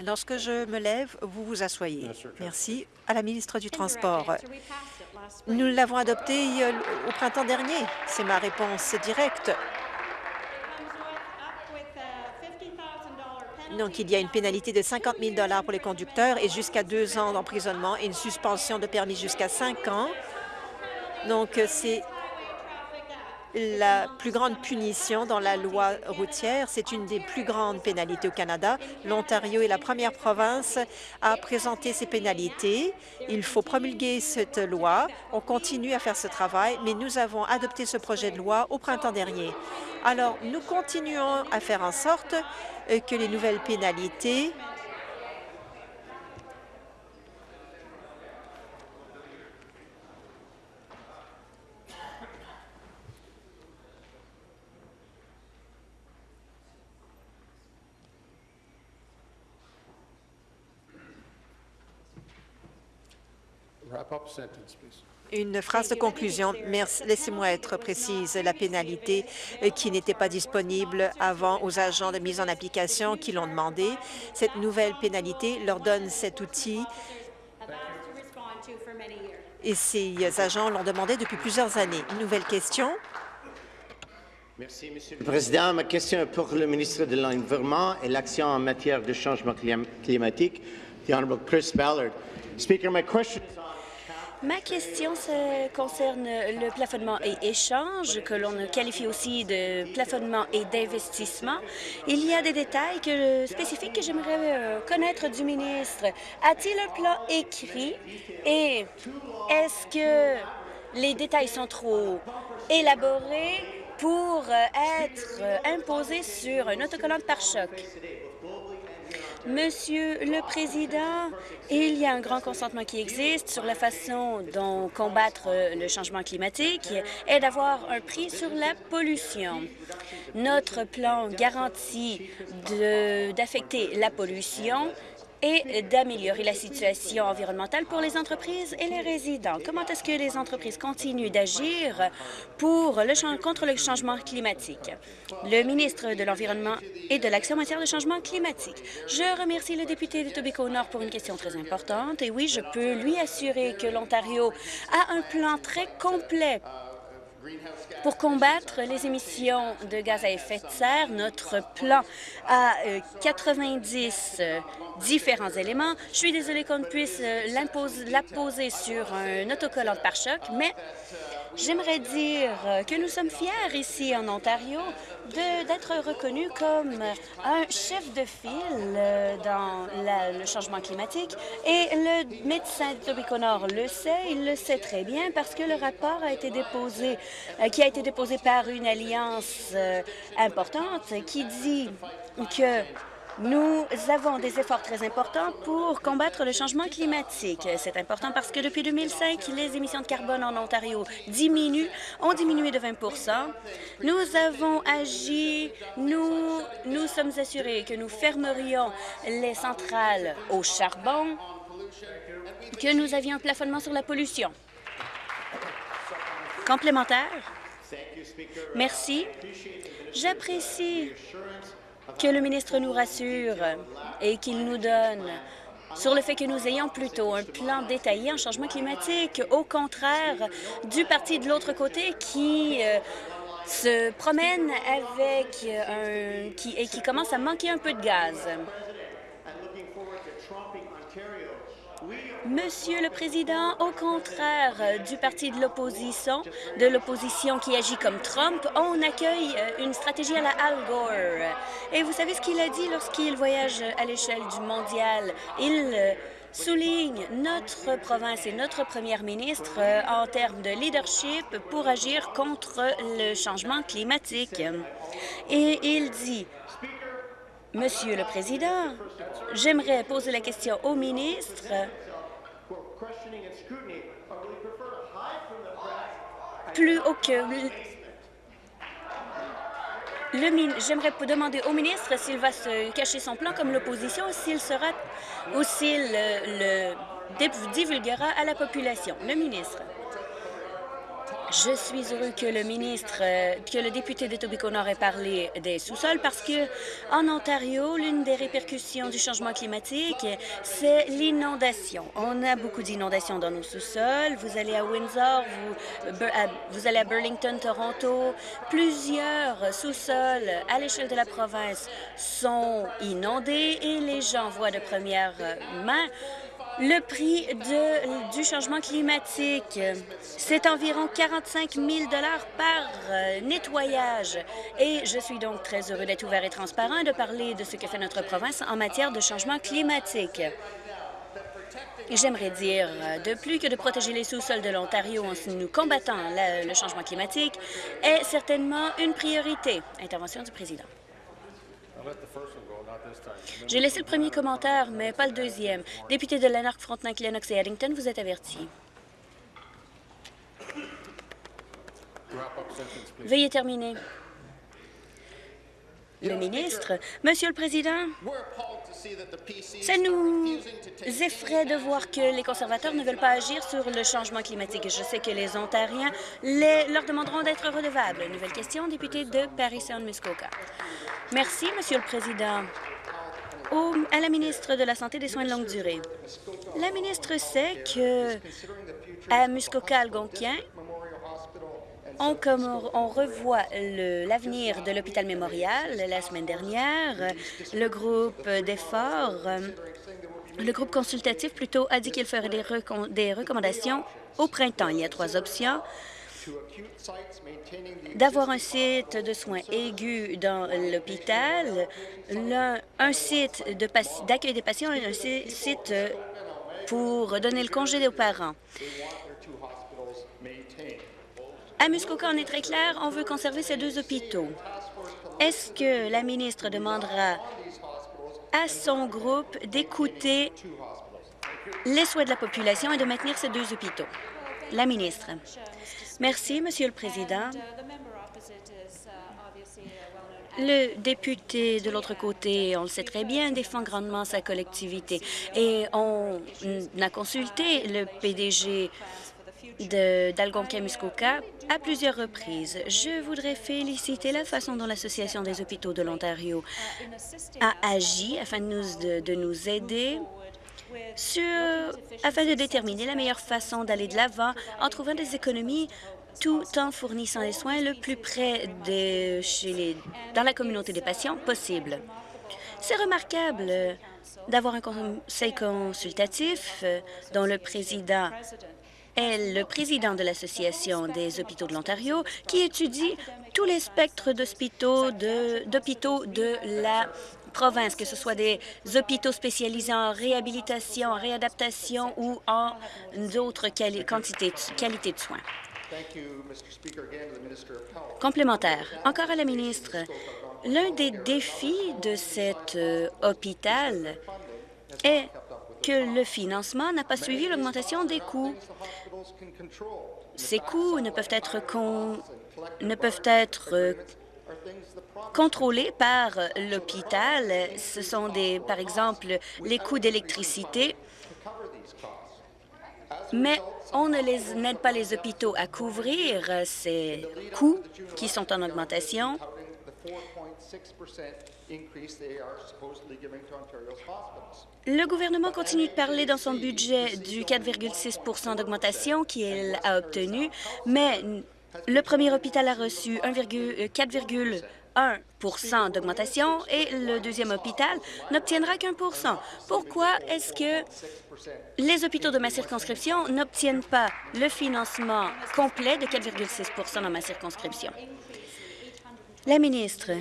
Lorsque je me lève, vous vous asseyez. Merci. À la ministre du Transport. Nous l'avons adopté au printemps dernier. C'est ma réponse directe. Donc, il y a une pénalité de 50 000 pour les conducteurs et jusqu'à deux ans d'emprisonnement et une suspension de permis jusqu'à cinq ans. Donc, c'est la plus grande punition dans la loi routière. C'est une des plus grandes pénalités au Canada. L'Ontario est la première province à présenter ces pénalités. Il faut promulguer cette loi. On continue à faire ce travail, mais nous avons adopté ce projet de loi au printemps dernier. Alors, nous continuons à faire en sorte euh, que les nouvelles pénalités Une phrase de conclusion. Laissez-moi être précise. La pénalité euh, qui n'était pas disponible avant aux agents de mise en application qui l'ont demandé, cette nouvelle pénalité leur donne cet outil et ces agents l'ont demandé depuis plusieurs années. Une nouvelle question. Merci, Monsieur le Président. Ma question est pour le ministre de l'Environnement et l'Action en matière de changement climatique, the Honorable Chris Ballard. Speaker, my question is Ma question se concerne le plafonnement et échange, que l'on qualifie aussi de plafonnement et d'investissement. Il y a des détails que, spécifiques que j'aimerais euh, connaître du ministre. A-t-il un plan écrit? Et est-ce que les détails sont trop élaborés pour euh, être euh, imposés sur un autocollant de pare-choc? Monsieur le Président, il y a un grand consentement qui existe sur la façon dont combattre le changement climatique et d'avoir un prix sur la pollution. Notre plan garantit d'affecter la pollution et d'améliorer la situation environnementale pour les entreprises et les résidents. Comment est-ce que les entreprises continuent d'agir pour le contre le changement climatique? Le ministre de l'Environnement et de l'Action en matière de changement climatique. Je remercie le député de Tobico-Nord pour une question très importante. Et oui, je peux lui assurer que l'Ontario a un plan très complet pour combattre les émissions de gaz à effet de serre, notre plan a 90 euh, euh, différents éléments. Je suis désolée qu'on ne puisse euh, l'apposer sur un autocollant de pare-choc, mais J'aimerais dire que nous sommes fiers ici en Ontario d'être reconnus comme un chef de file dans le changement climatique. Et le médecin de Tobico-Nord le sait, il le sait très bien parce que le rapport a été déposé, euh, qui a été déposé par une alliance euh, importante qui dit que nous avons des efforts très importants pour combattre le changement climatique. C'est important parce que depuis 2005, les émissions de carbone en Ontario diminuent, ont diminué de 20% Nous avons agi, nous nous sommes assurés que nous fermerions les centrales au charbon, que nous avions un plafonnement sur la pollution. Complémentaire? Merci. J'apprécie que le ministre nous rassure et qu'il nous donne sur le fait que nous ayons plutôt un plan détaillé en changement climatique, au contraire du parti de l'autre côté qui euh, se promène avec un... Qui, et qui commence à manquer un peu de gaz. Monsieur le Président, au contraire du parti de l'opposition, de l'opposition qui agit comme Trump, on accueille euh, une stratégie à la Al Gore. Et vous savez ce qu'il a dit lorsqu'il voyage à l'échelle du mondial? Il euh, souligne notre province et notre première ministre euh, en termes de leadership pour agir contre le changement climatique. Et il dit Monsieur le Président, j'aimerais poser la question au ministre plus haut que... J'aimerais demander au ministre s'il va se cacher son plan comme l'opposition s'il sera ou s'il le, le divulguera à la population. Le ministre. Je suis heureux que le ministre, euh, que le député de Tobico-Nord ait parlé des sous-sols parce que en Ontario, l'une des répercussions du changement climatique, c'est l'inondation. On a beaucoup d'inondations dans nos sous-sols. Vous allez à Windsor, vous, vous allez à Burlington, Toronto. Plusieurs sous-sols à l'échelle de la province sont inondés et les gens voient de première main le prix du changement climatique, c'est environ 45 000 par euh, nettoyage. Et je suis donc très heureux d'être ouvert et transparent et de parler de ce que fait notre province en matière de changement climatique. J'aimerais dire euh, de plus que de protéger les sous-sols de l'Ontario en nous combattant le changement climatique est certainement une priorité. Intervention du président. J'ai laissé le premier commentaire, mais pas le deuxième. Député de Lanark, Frontenac, Lennox et Addington, vous êtes averti. Veuillez terminer. Le ministre, Monsieur le Président, ça nous effraie de voir que les conservateurs ne veulent pas agir sur le changement climatique. Je sais que les Ontariens leur demanderont d'être redevables. Nouvelle question, député de Paris-Saint-Muskoka. Merci, Monsieur le Président. À la ministre de la Santé et des Soins de longue durée. La ministre sait que à Muskoka-Algonquin, on, revoit l'avenir de l'hôpital mémorial la semaine dernière. Le groupe d'efforts Le groupe consultatif plutôt a dit qu'il ferait des recommandations au printemps. Il y a trois options d'avoir un site de soins aigus dans l'hôpital, un site d'accueil des patients et un site pour donner le congé aux parents. À Muskoka, on est très clair, on veut conserver ces deux hôpitaux. Est-ce que la ministre demandera à son groupe d'écouter les souhaits de la population et de maintenir ces deux hôpitaux? La ministre. Merci, Monsieur le Président. Le député de l'autre côté, on le sait très bien, défend grandement sa collectivité. Et on a consulté le PDG d'Algonquin-Muskoka à plusieurs reprises. Je voudrais féliciter la façon dont l'Association des hôpitaux de l'Ontario a agi afin de nous, de nous aider afin de déterminer la meilleure façon d'aller de l'avant en trouvant des économies tout en fournissant les soins le plus près de chez les, dans la communauté des patients possible. C'est remarquable d'avoir un conseil consultatif euh, dont le président est le président de l'Association des hôpitaux de l'Ontario, qui étudie tous les spectres d'hôpitaux de, de la province, que ce soit des hôpitaux spécialisés en réhabilitation, en réadaptation ou en d'autres qualités de soins. Complémentaire. Encore à la ministre. L'un des défis de cet euh, hôpital est que le financement n'a pas suivi l'augmentation des coûts. Ces coûts ne peuvent être, ne peuvent être euh, contrôlés par l'hôpital. Ce sont des, par exemple, les coûts d'électricité, mais on n'aide pas les hôpitaux à couvrir ces coûts qui sont en augmentation. Le gouvernement continue de parler dans son budget du 4,6% d'augmentation qu'il a obtenu, mais le premier hôpital a reçu 4,1 1% d'augmentation et le deuxième hôpital n'obtiendra qu'un pour cent. Pourquoi est-ce que les hôpitaux de ma circonscription n'obtiennent pas le financement complet de 4,6% dans ma circonscription? La ministre,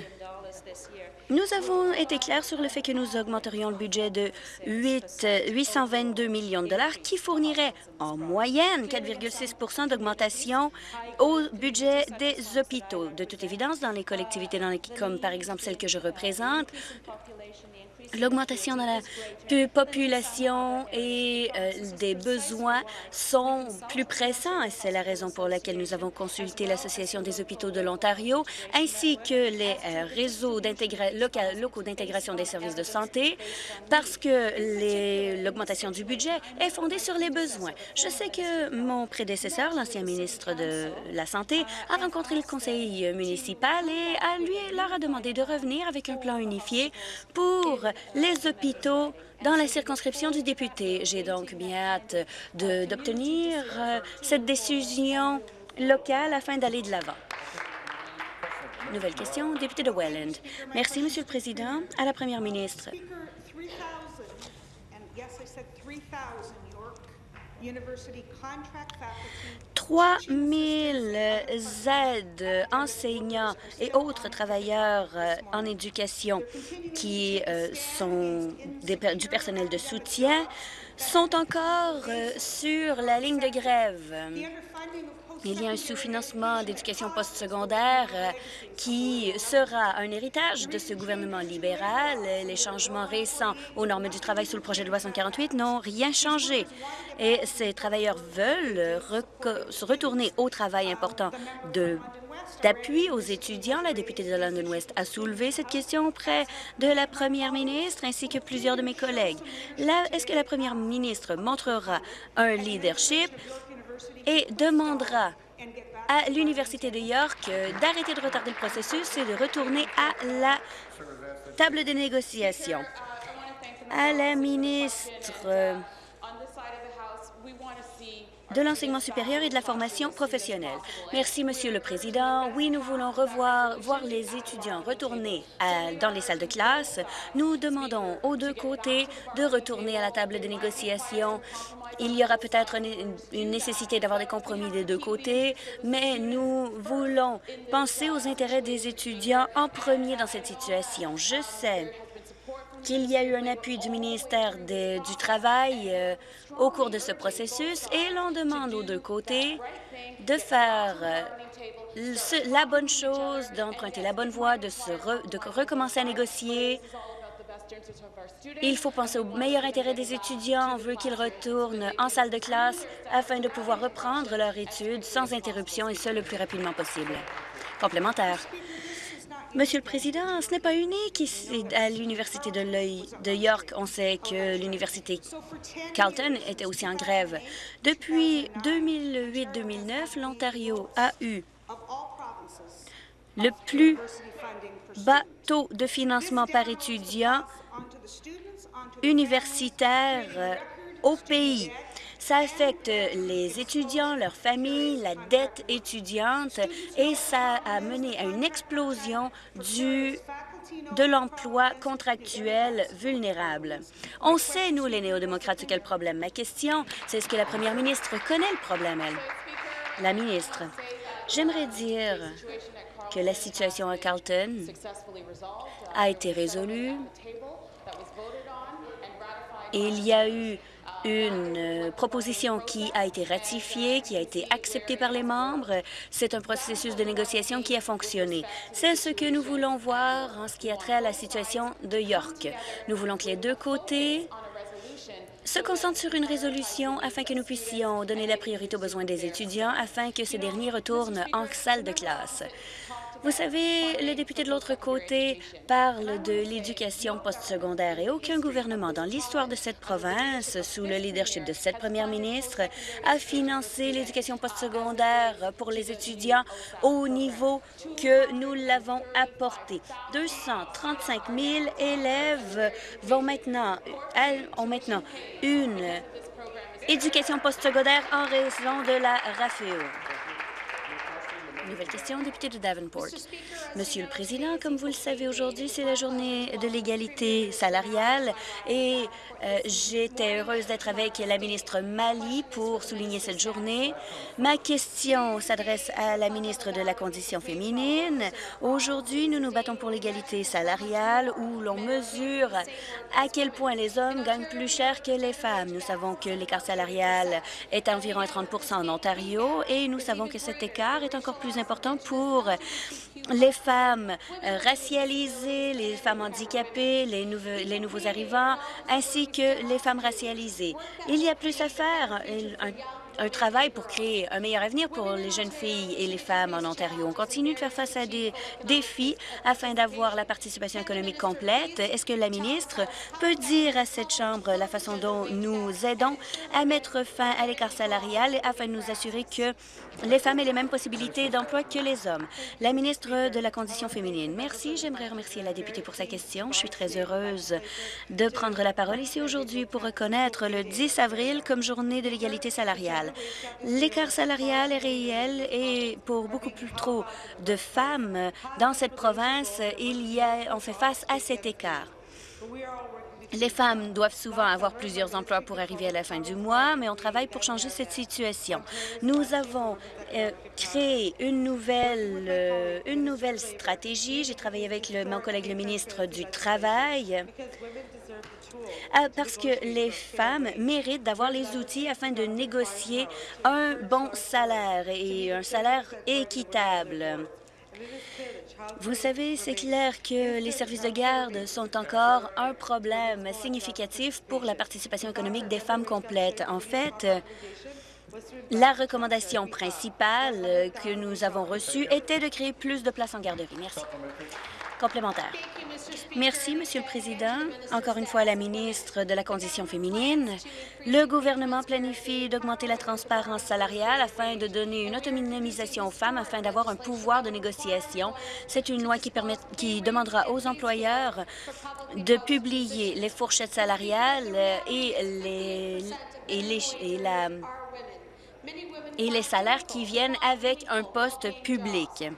nous avons été clairs sur le fait que nous augmenterions le budget de 8, 822 millions de dollars qui fournirait en moyenne 4,6 d'augmentation au budget des hôpitaux. De toute évidence, dans les collectivités dans les, comme par exemple celle que je représente, L'augmentation de la population et euh, des besoins sont plus pressants et c'est la raison pour laquelle nous avons consulté l'Association des hôpitaux de l'Ontario ainsi que les euh, réseaux locaux d'intégration des services de santé parce que l'augmentation du budget est fondée sur les besoins. Je sais que mon prédécesseur, l'ancien ministre de la Santé, a rencontré le conseil municipal et à lui leur a demandé de revenir avec un plan unifié pour les hôpitaux dans la circonscription du député. J'ai donc bien hâte d'obtenir euh, cette décision locale afin d'aller de l'avant. Nouvelle question, député de Welland. Merci, Monsieur le Président. À la Première ministre. 3 000 aides, enseignants et autres travailleurs euh, en éducation qui euh, sont du personnel de soutien sont encore euh, sur la ligne de grève. Il y a un sous-financement d'éducation postsecondaire euh, qui sera un héritage de ce gouvernement libéral. Les changements récents aux normes du travail sous le projet de loi 148 n'ont rien changé. Et ces travailleurs veulent se retourner au travail important d'appui aux étudiants. La députée de London West a soulevé cette question auprès de la première ministre ainsi que plusieurs de mes collègues. Est-ce que la première ministre montrera un leadership? Et demandera à l'Université de York d'arrêter de retarder le processus et de retourner à la table de négociation. À la ministre, de l'enseignement supérieur et de la formation professionnelle. Merci, Monsieur le Président. Oui, nous voulons revoir voir les étudiants retourner dans les salles de classe. Nous demandons aux deux côtés de retourner à la table de négociation. Il y aura peut-être une nécessité d'avoir des compromis des deux côtés, mais nous voulons penser aux intérêts des étudiants en premier dans cette situation. Je sais qu'il y a eu un appui du ministère du Travail euh, au cours de ce processus et l'on demande aux deux côtés de faire euh, la bonne chose, d'emprunter la bonne voie, de, se de recommencer à négocier. Il faut penser au meilleur intérêt des étudiants. On veut qu'ils retournent en salle de classe afin de pouvoir reprendre leur études sans interruption et ce le plus rapidement possible. Complémentaire. Monsieur le Président, ce n'est pas unique ici à l'Université de, York. On sait que l'Université Carleton était aussi en grève. Depuis 2008-2009, l'Ontario a eu le plus bas taux de financement par étudiant universitaire au pays. Ça affecte les étudiants, leurs familles, la dette étudiante et ça a mené à une explosion du de l'emploi contractuel vulnérable. On sait, nous, les néo-démocrates, quel problème. Ma question, c'est est-ce que la première ministre connaît le problème, elle? La ministre, j'aimerais dire que la situation à Carlton a été résolue. Il y a eu une euh, proposition qui a été ratifiée, qui a été acceptée par les membres. C'est un processus de négociation qui a fonctionné. C'est ce que nous voulons voir en ce qui a trait à la situation de York. Nous voulons que les deux côtés se concentrent sur une résolution afin que nous puissions donner la priorité aux besoins des étudiants afin que ces derniers retournent en salle de classe. Vous savez, le député de l'autre côté parle de l'éducation postsecondaire et aucun gouvernement dans l'histoire de cette province, sous le leadership de cette première ministre, a financé l'éducation postsecondaire pour les étudiants au niveau que nous l'avons apporté. 235 000 élèves vont maintenant, ont maintenant une éducation postsecondaire en raison de la RAFEO. Nouvelle question, député de Davenport. Monsieur le Président, comme vous le savez, aujourd'hui, c'est la journée de l'égalité salariale et euh, j'étais heureuse d'être avec la ministre Mali pour souligner cette journée. Ma question s'adresse à la ministre de la Condition féminine. Aujourd'hui, nous nous battons pour l'égalité salariale où l'on mesure à quel point les hommes gagnent plus cher que les femmes. Nous savons que l'écart salarial est environ à 30 en Ontario et nous savons que cet écart est encore plus important pour les femmes racialisées, les femmes handicapées, les, nouveaux, arrivants, ainsi que les femmes racialisées. Il y a plus à faire travail pour créer un meilleur avenir pour les jeunes filles et les femmes en Ontario. On continue de faire face à des défis afin d'avoir la participation économique complète. Est-ce que la ministre peut dire à cette Chambre la façon dont nous aidons à mettre fin à l'écart salarial afin de nous assurer que les femmes aient les mêmes possibilités d'emploi que les hommes? La ministre de la Condition féminine. Merci. J'aimerais remercier la députée pour sa question. Je suis très heureuse de prendre la parole ici aujourd'hui pour reconnaître le 10 avril comme journée de l'égalité salariale. L'écart salarial est réel et pour beaucoup plus trop de femmes dans cette province, il y a, on fait face à cet écart. Les femmes doivent souvent avoir plusieurs emplois pour arriver à la fin du mois, mais on travaille pour changer cette situation. Nous avons euh, créé une nouvelle, euh, une nouvelle stratégie. J'ai travaillé avec mon collègue le ministre du Travail parce que les femmes méritent d'avoir les outils afin de négocier un bon salaire et un salaire équitable. Vous savez, c'est clair que les services de garde sont encore un problème significatif pour la participation économique des femmes complètes. En fait, la recommandation principale que nous avons reçue était de créer plus de places en garderie. Merci. Merci, Monsieur le Président. Encore une fois, la ministre de la Condition féminine. Le gouvernement planifie d'augmenter la transparence salariale afin de donner une autonomisation aux femmes afin d'avoir un pouvoir de négociation. C'est une loi qui, demandera aux employeurs de publier les fourchettes salariales et, les, et, les, et la et les salaires qui viennent avec un poste public.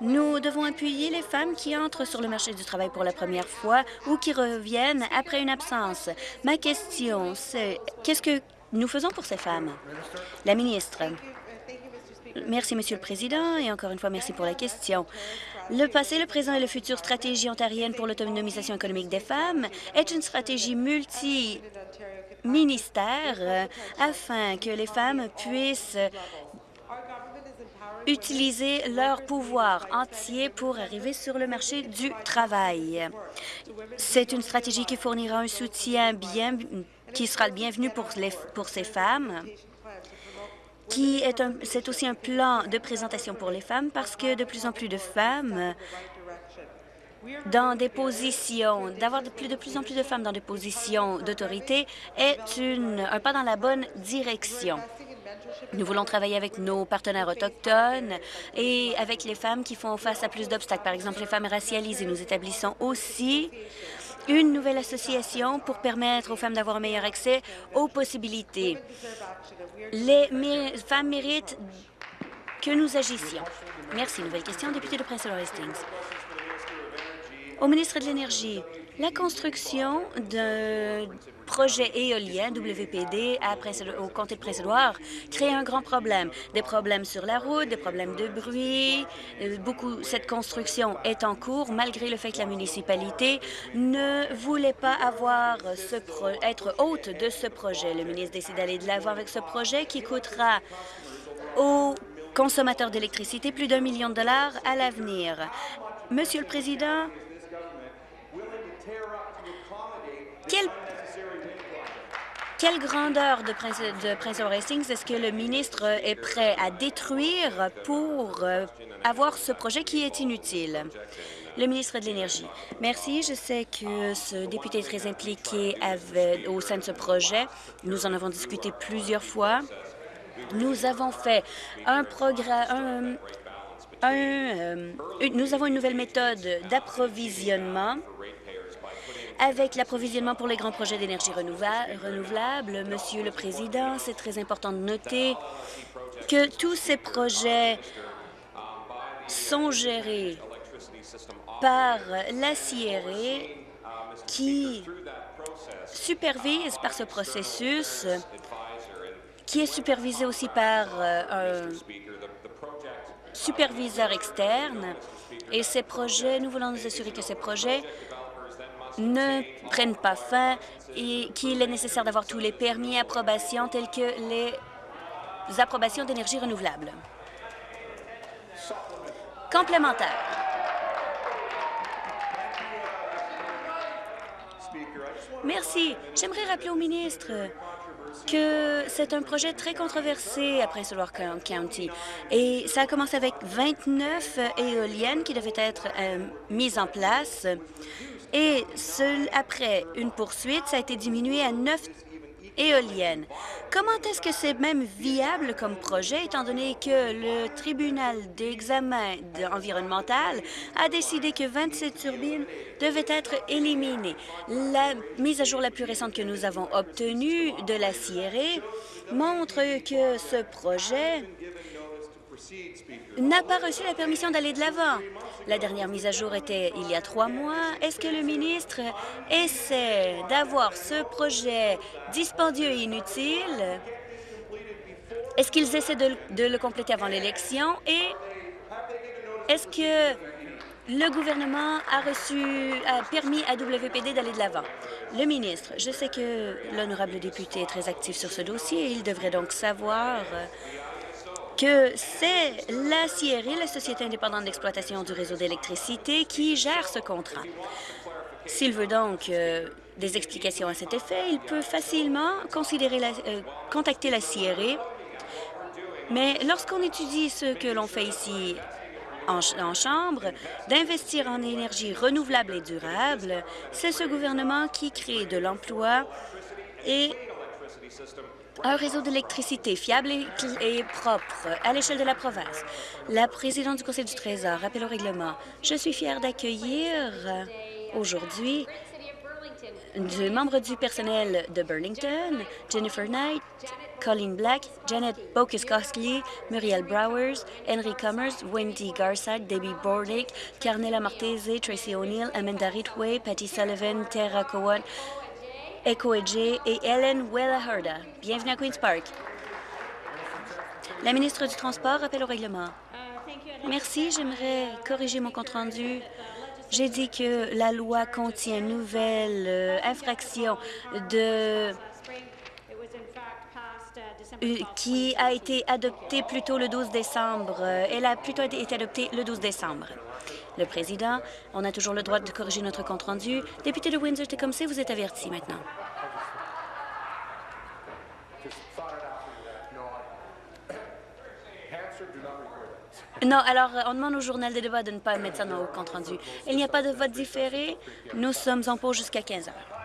Nous devons appuyer les femmes qui entrent sur le marché du travail pour la première fois ou qui reviennent après une absence. Ma question, c'est qu'est-ce que nous faisons pour ces femmes? La ministre. Merci, Monsieur le Président, et encore une fois, merci pour la question. Le passé, le présent et le futur stratégie ontarienne pour l'autonomisation économique des femmes est une stratégie multi-ministère euh, afin que les femmes puissent utiliser leur pouvoir entier pour arriver sur le marché du travail. C'est une stratégie qui fournira un soutien bien, qui sera le bienvenu pour, les, pour ces femmes qui est c'est aussi un plan de présentation pour les femmes parce que de plus en plus de femmes dans des positions, d'avoir de plus, de plus en plus de femmes dans des positions d'autorité est une, un pas dans la bonne direction. Nous voulons travailler avec nos partenaires autochtones et avec les femmes qui font face à plus d'obstacles, par exemple les femmes racialisées. Nous établissons aussi une nouvelle association pour permettre aux femmes d'avoir un meilleur accès aux possibilités. Les femmes méritent que nous agissions. Merci. Nouvelle question, député de Prince Hastings. Au ministre de l'Énergie, la construction d'un projet éolien WPD au comté de Prince-Édouard crée un grand problème. Des problèmes sur la route, des problèmes de bruit. Euh, beaucoup, cette construction est en cours malgré le fait que la municipalité ne voulait pas avoir être hôte de ce projet. Le ministre décide d'aller de l'avant avec ce projet qui coûtera aux consommateurs d'électricité plus d'un million de dollars à l'avenir. Monsieur le Président, quelle, quelle grandeur de Prince, de Prince Hastings est-ce que le ministre est prêt à détruire pour euh, avoir ce projet qui est inutile? Le ministre de l'Énergie. Merci. Je sais que ce député est très impliqué avec, au sein de ce projet. Nous en avons discuté plusieurs fois. Nous avons fait un programme, un, euh, nous avons une nouvelle méthode d'approvisionnement avec l'approvisionnement pour les grands projets d'énergie renouvelable. Monsieur le Président, c'est très important de noter que tous ces projets sont gérés par la CIRE qui supervise par ce processus, qui est supervisé aussi par euh, un superviseur externe. Et ces projets, nous voulons nous assurer que ces projets ne prennent pas fin et qu'il est nécessaire d'avoir tous les permis et approbations tels que les approbations d'énergie renouvelable. Complémentaire. Merci. J'aimerais rappeler au ministre que c'est un projet très controversé à Prince Edward County. Et ça a commencé avec 29 éoliennes qui devaient être euh, mises en place. Et après une poursuite, ça a été diminué à neuf éoliennes. Comment est-ce que c'est même viable comme projet, étant donné que le tribunal d'examen environnemental a décidé que 27 turbines devaient être éliminées? La mise à jour la plus récente que nous avons obtenue de la CIRE montre que ce projet n'a pas reçu la permission d'aller de l'avant. La dernière mise à jour était il y a trois mois. Est-ce que le ministre essaie d'avoir ce projet dispendieux et inutile? Est-ce qu'ils essaient de, le compléter avant l'élection? Et est-ce que le gouvernement a reçu, a permis à WPD d'aller de l'avant? Le ministre, je sais que l'honorable député est très actif sur ce dossier. Il devrait donc savoir que c'est la CIRI, la Société indépendante d'exploitation du réseau d'électricité, qui gère ce contrat. S'il veut donc euh, des explications à cet effet, il peut facilement euh, contacter la CIRI. Mais lorsqu'on étudie ce que l'on fait ici en, en Chambre, d'investir en énergie renouvelable et durable, c'est ce gouvernement qui crée de l'emploi et un réseau d'électricité fiable et, propre à l'échelle de la province. La présidente du Conseil du Trésor rappelle au règlement. Je suis fière d'accueillir euh, aujourd'hui deux membres du personnel de Burlington, Jennifer Knight Colleen Black, Janet Bokiskowski, Muriel Browers, Henry Cummers, Wendy Garside, Debbie Bordick, Carnella Martese, Tracy O'Neill, Amanda Ritway, Patty Sullivan, Tara Cowan, Echo et Ellen Wellaherda. Bienvenue à Queen's Park. La ministre du Transport appelle au règlement. Merci. J'aimerais corriger mon compte-rendu. J'ai dit que la loi contient une nouvelle euh, infraction de euh, qui a été adoptée plus tôt le 12 décembre. Euh, Elle a plutôt été adoptée le 12 décembre. Le président, on a toujours le droit de corriger notre compte-rendu. Député de Windsor-Tecumseh, vous êtes averti maintenant. Non, alors euh, on demande au journal de débat de ne pas mettre ça dans le compte-rendu. Il n'y a pas de vote différé. Nous sommes en pause jusqu'à 15 heures.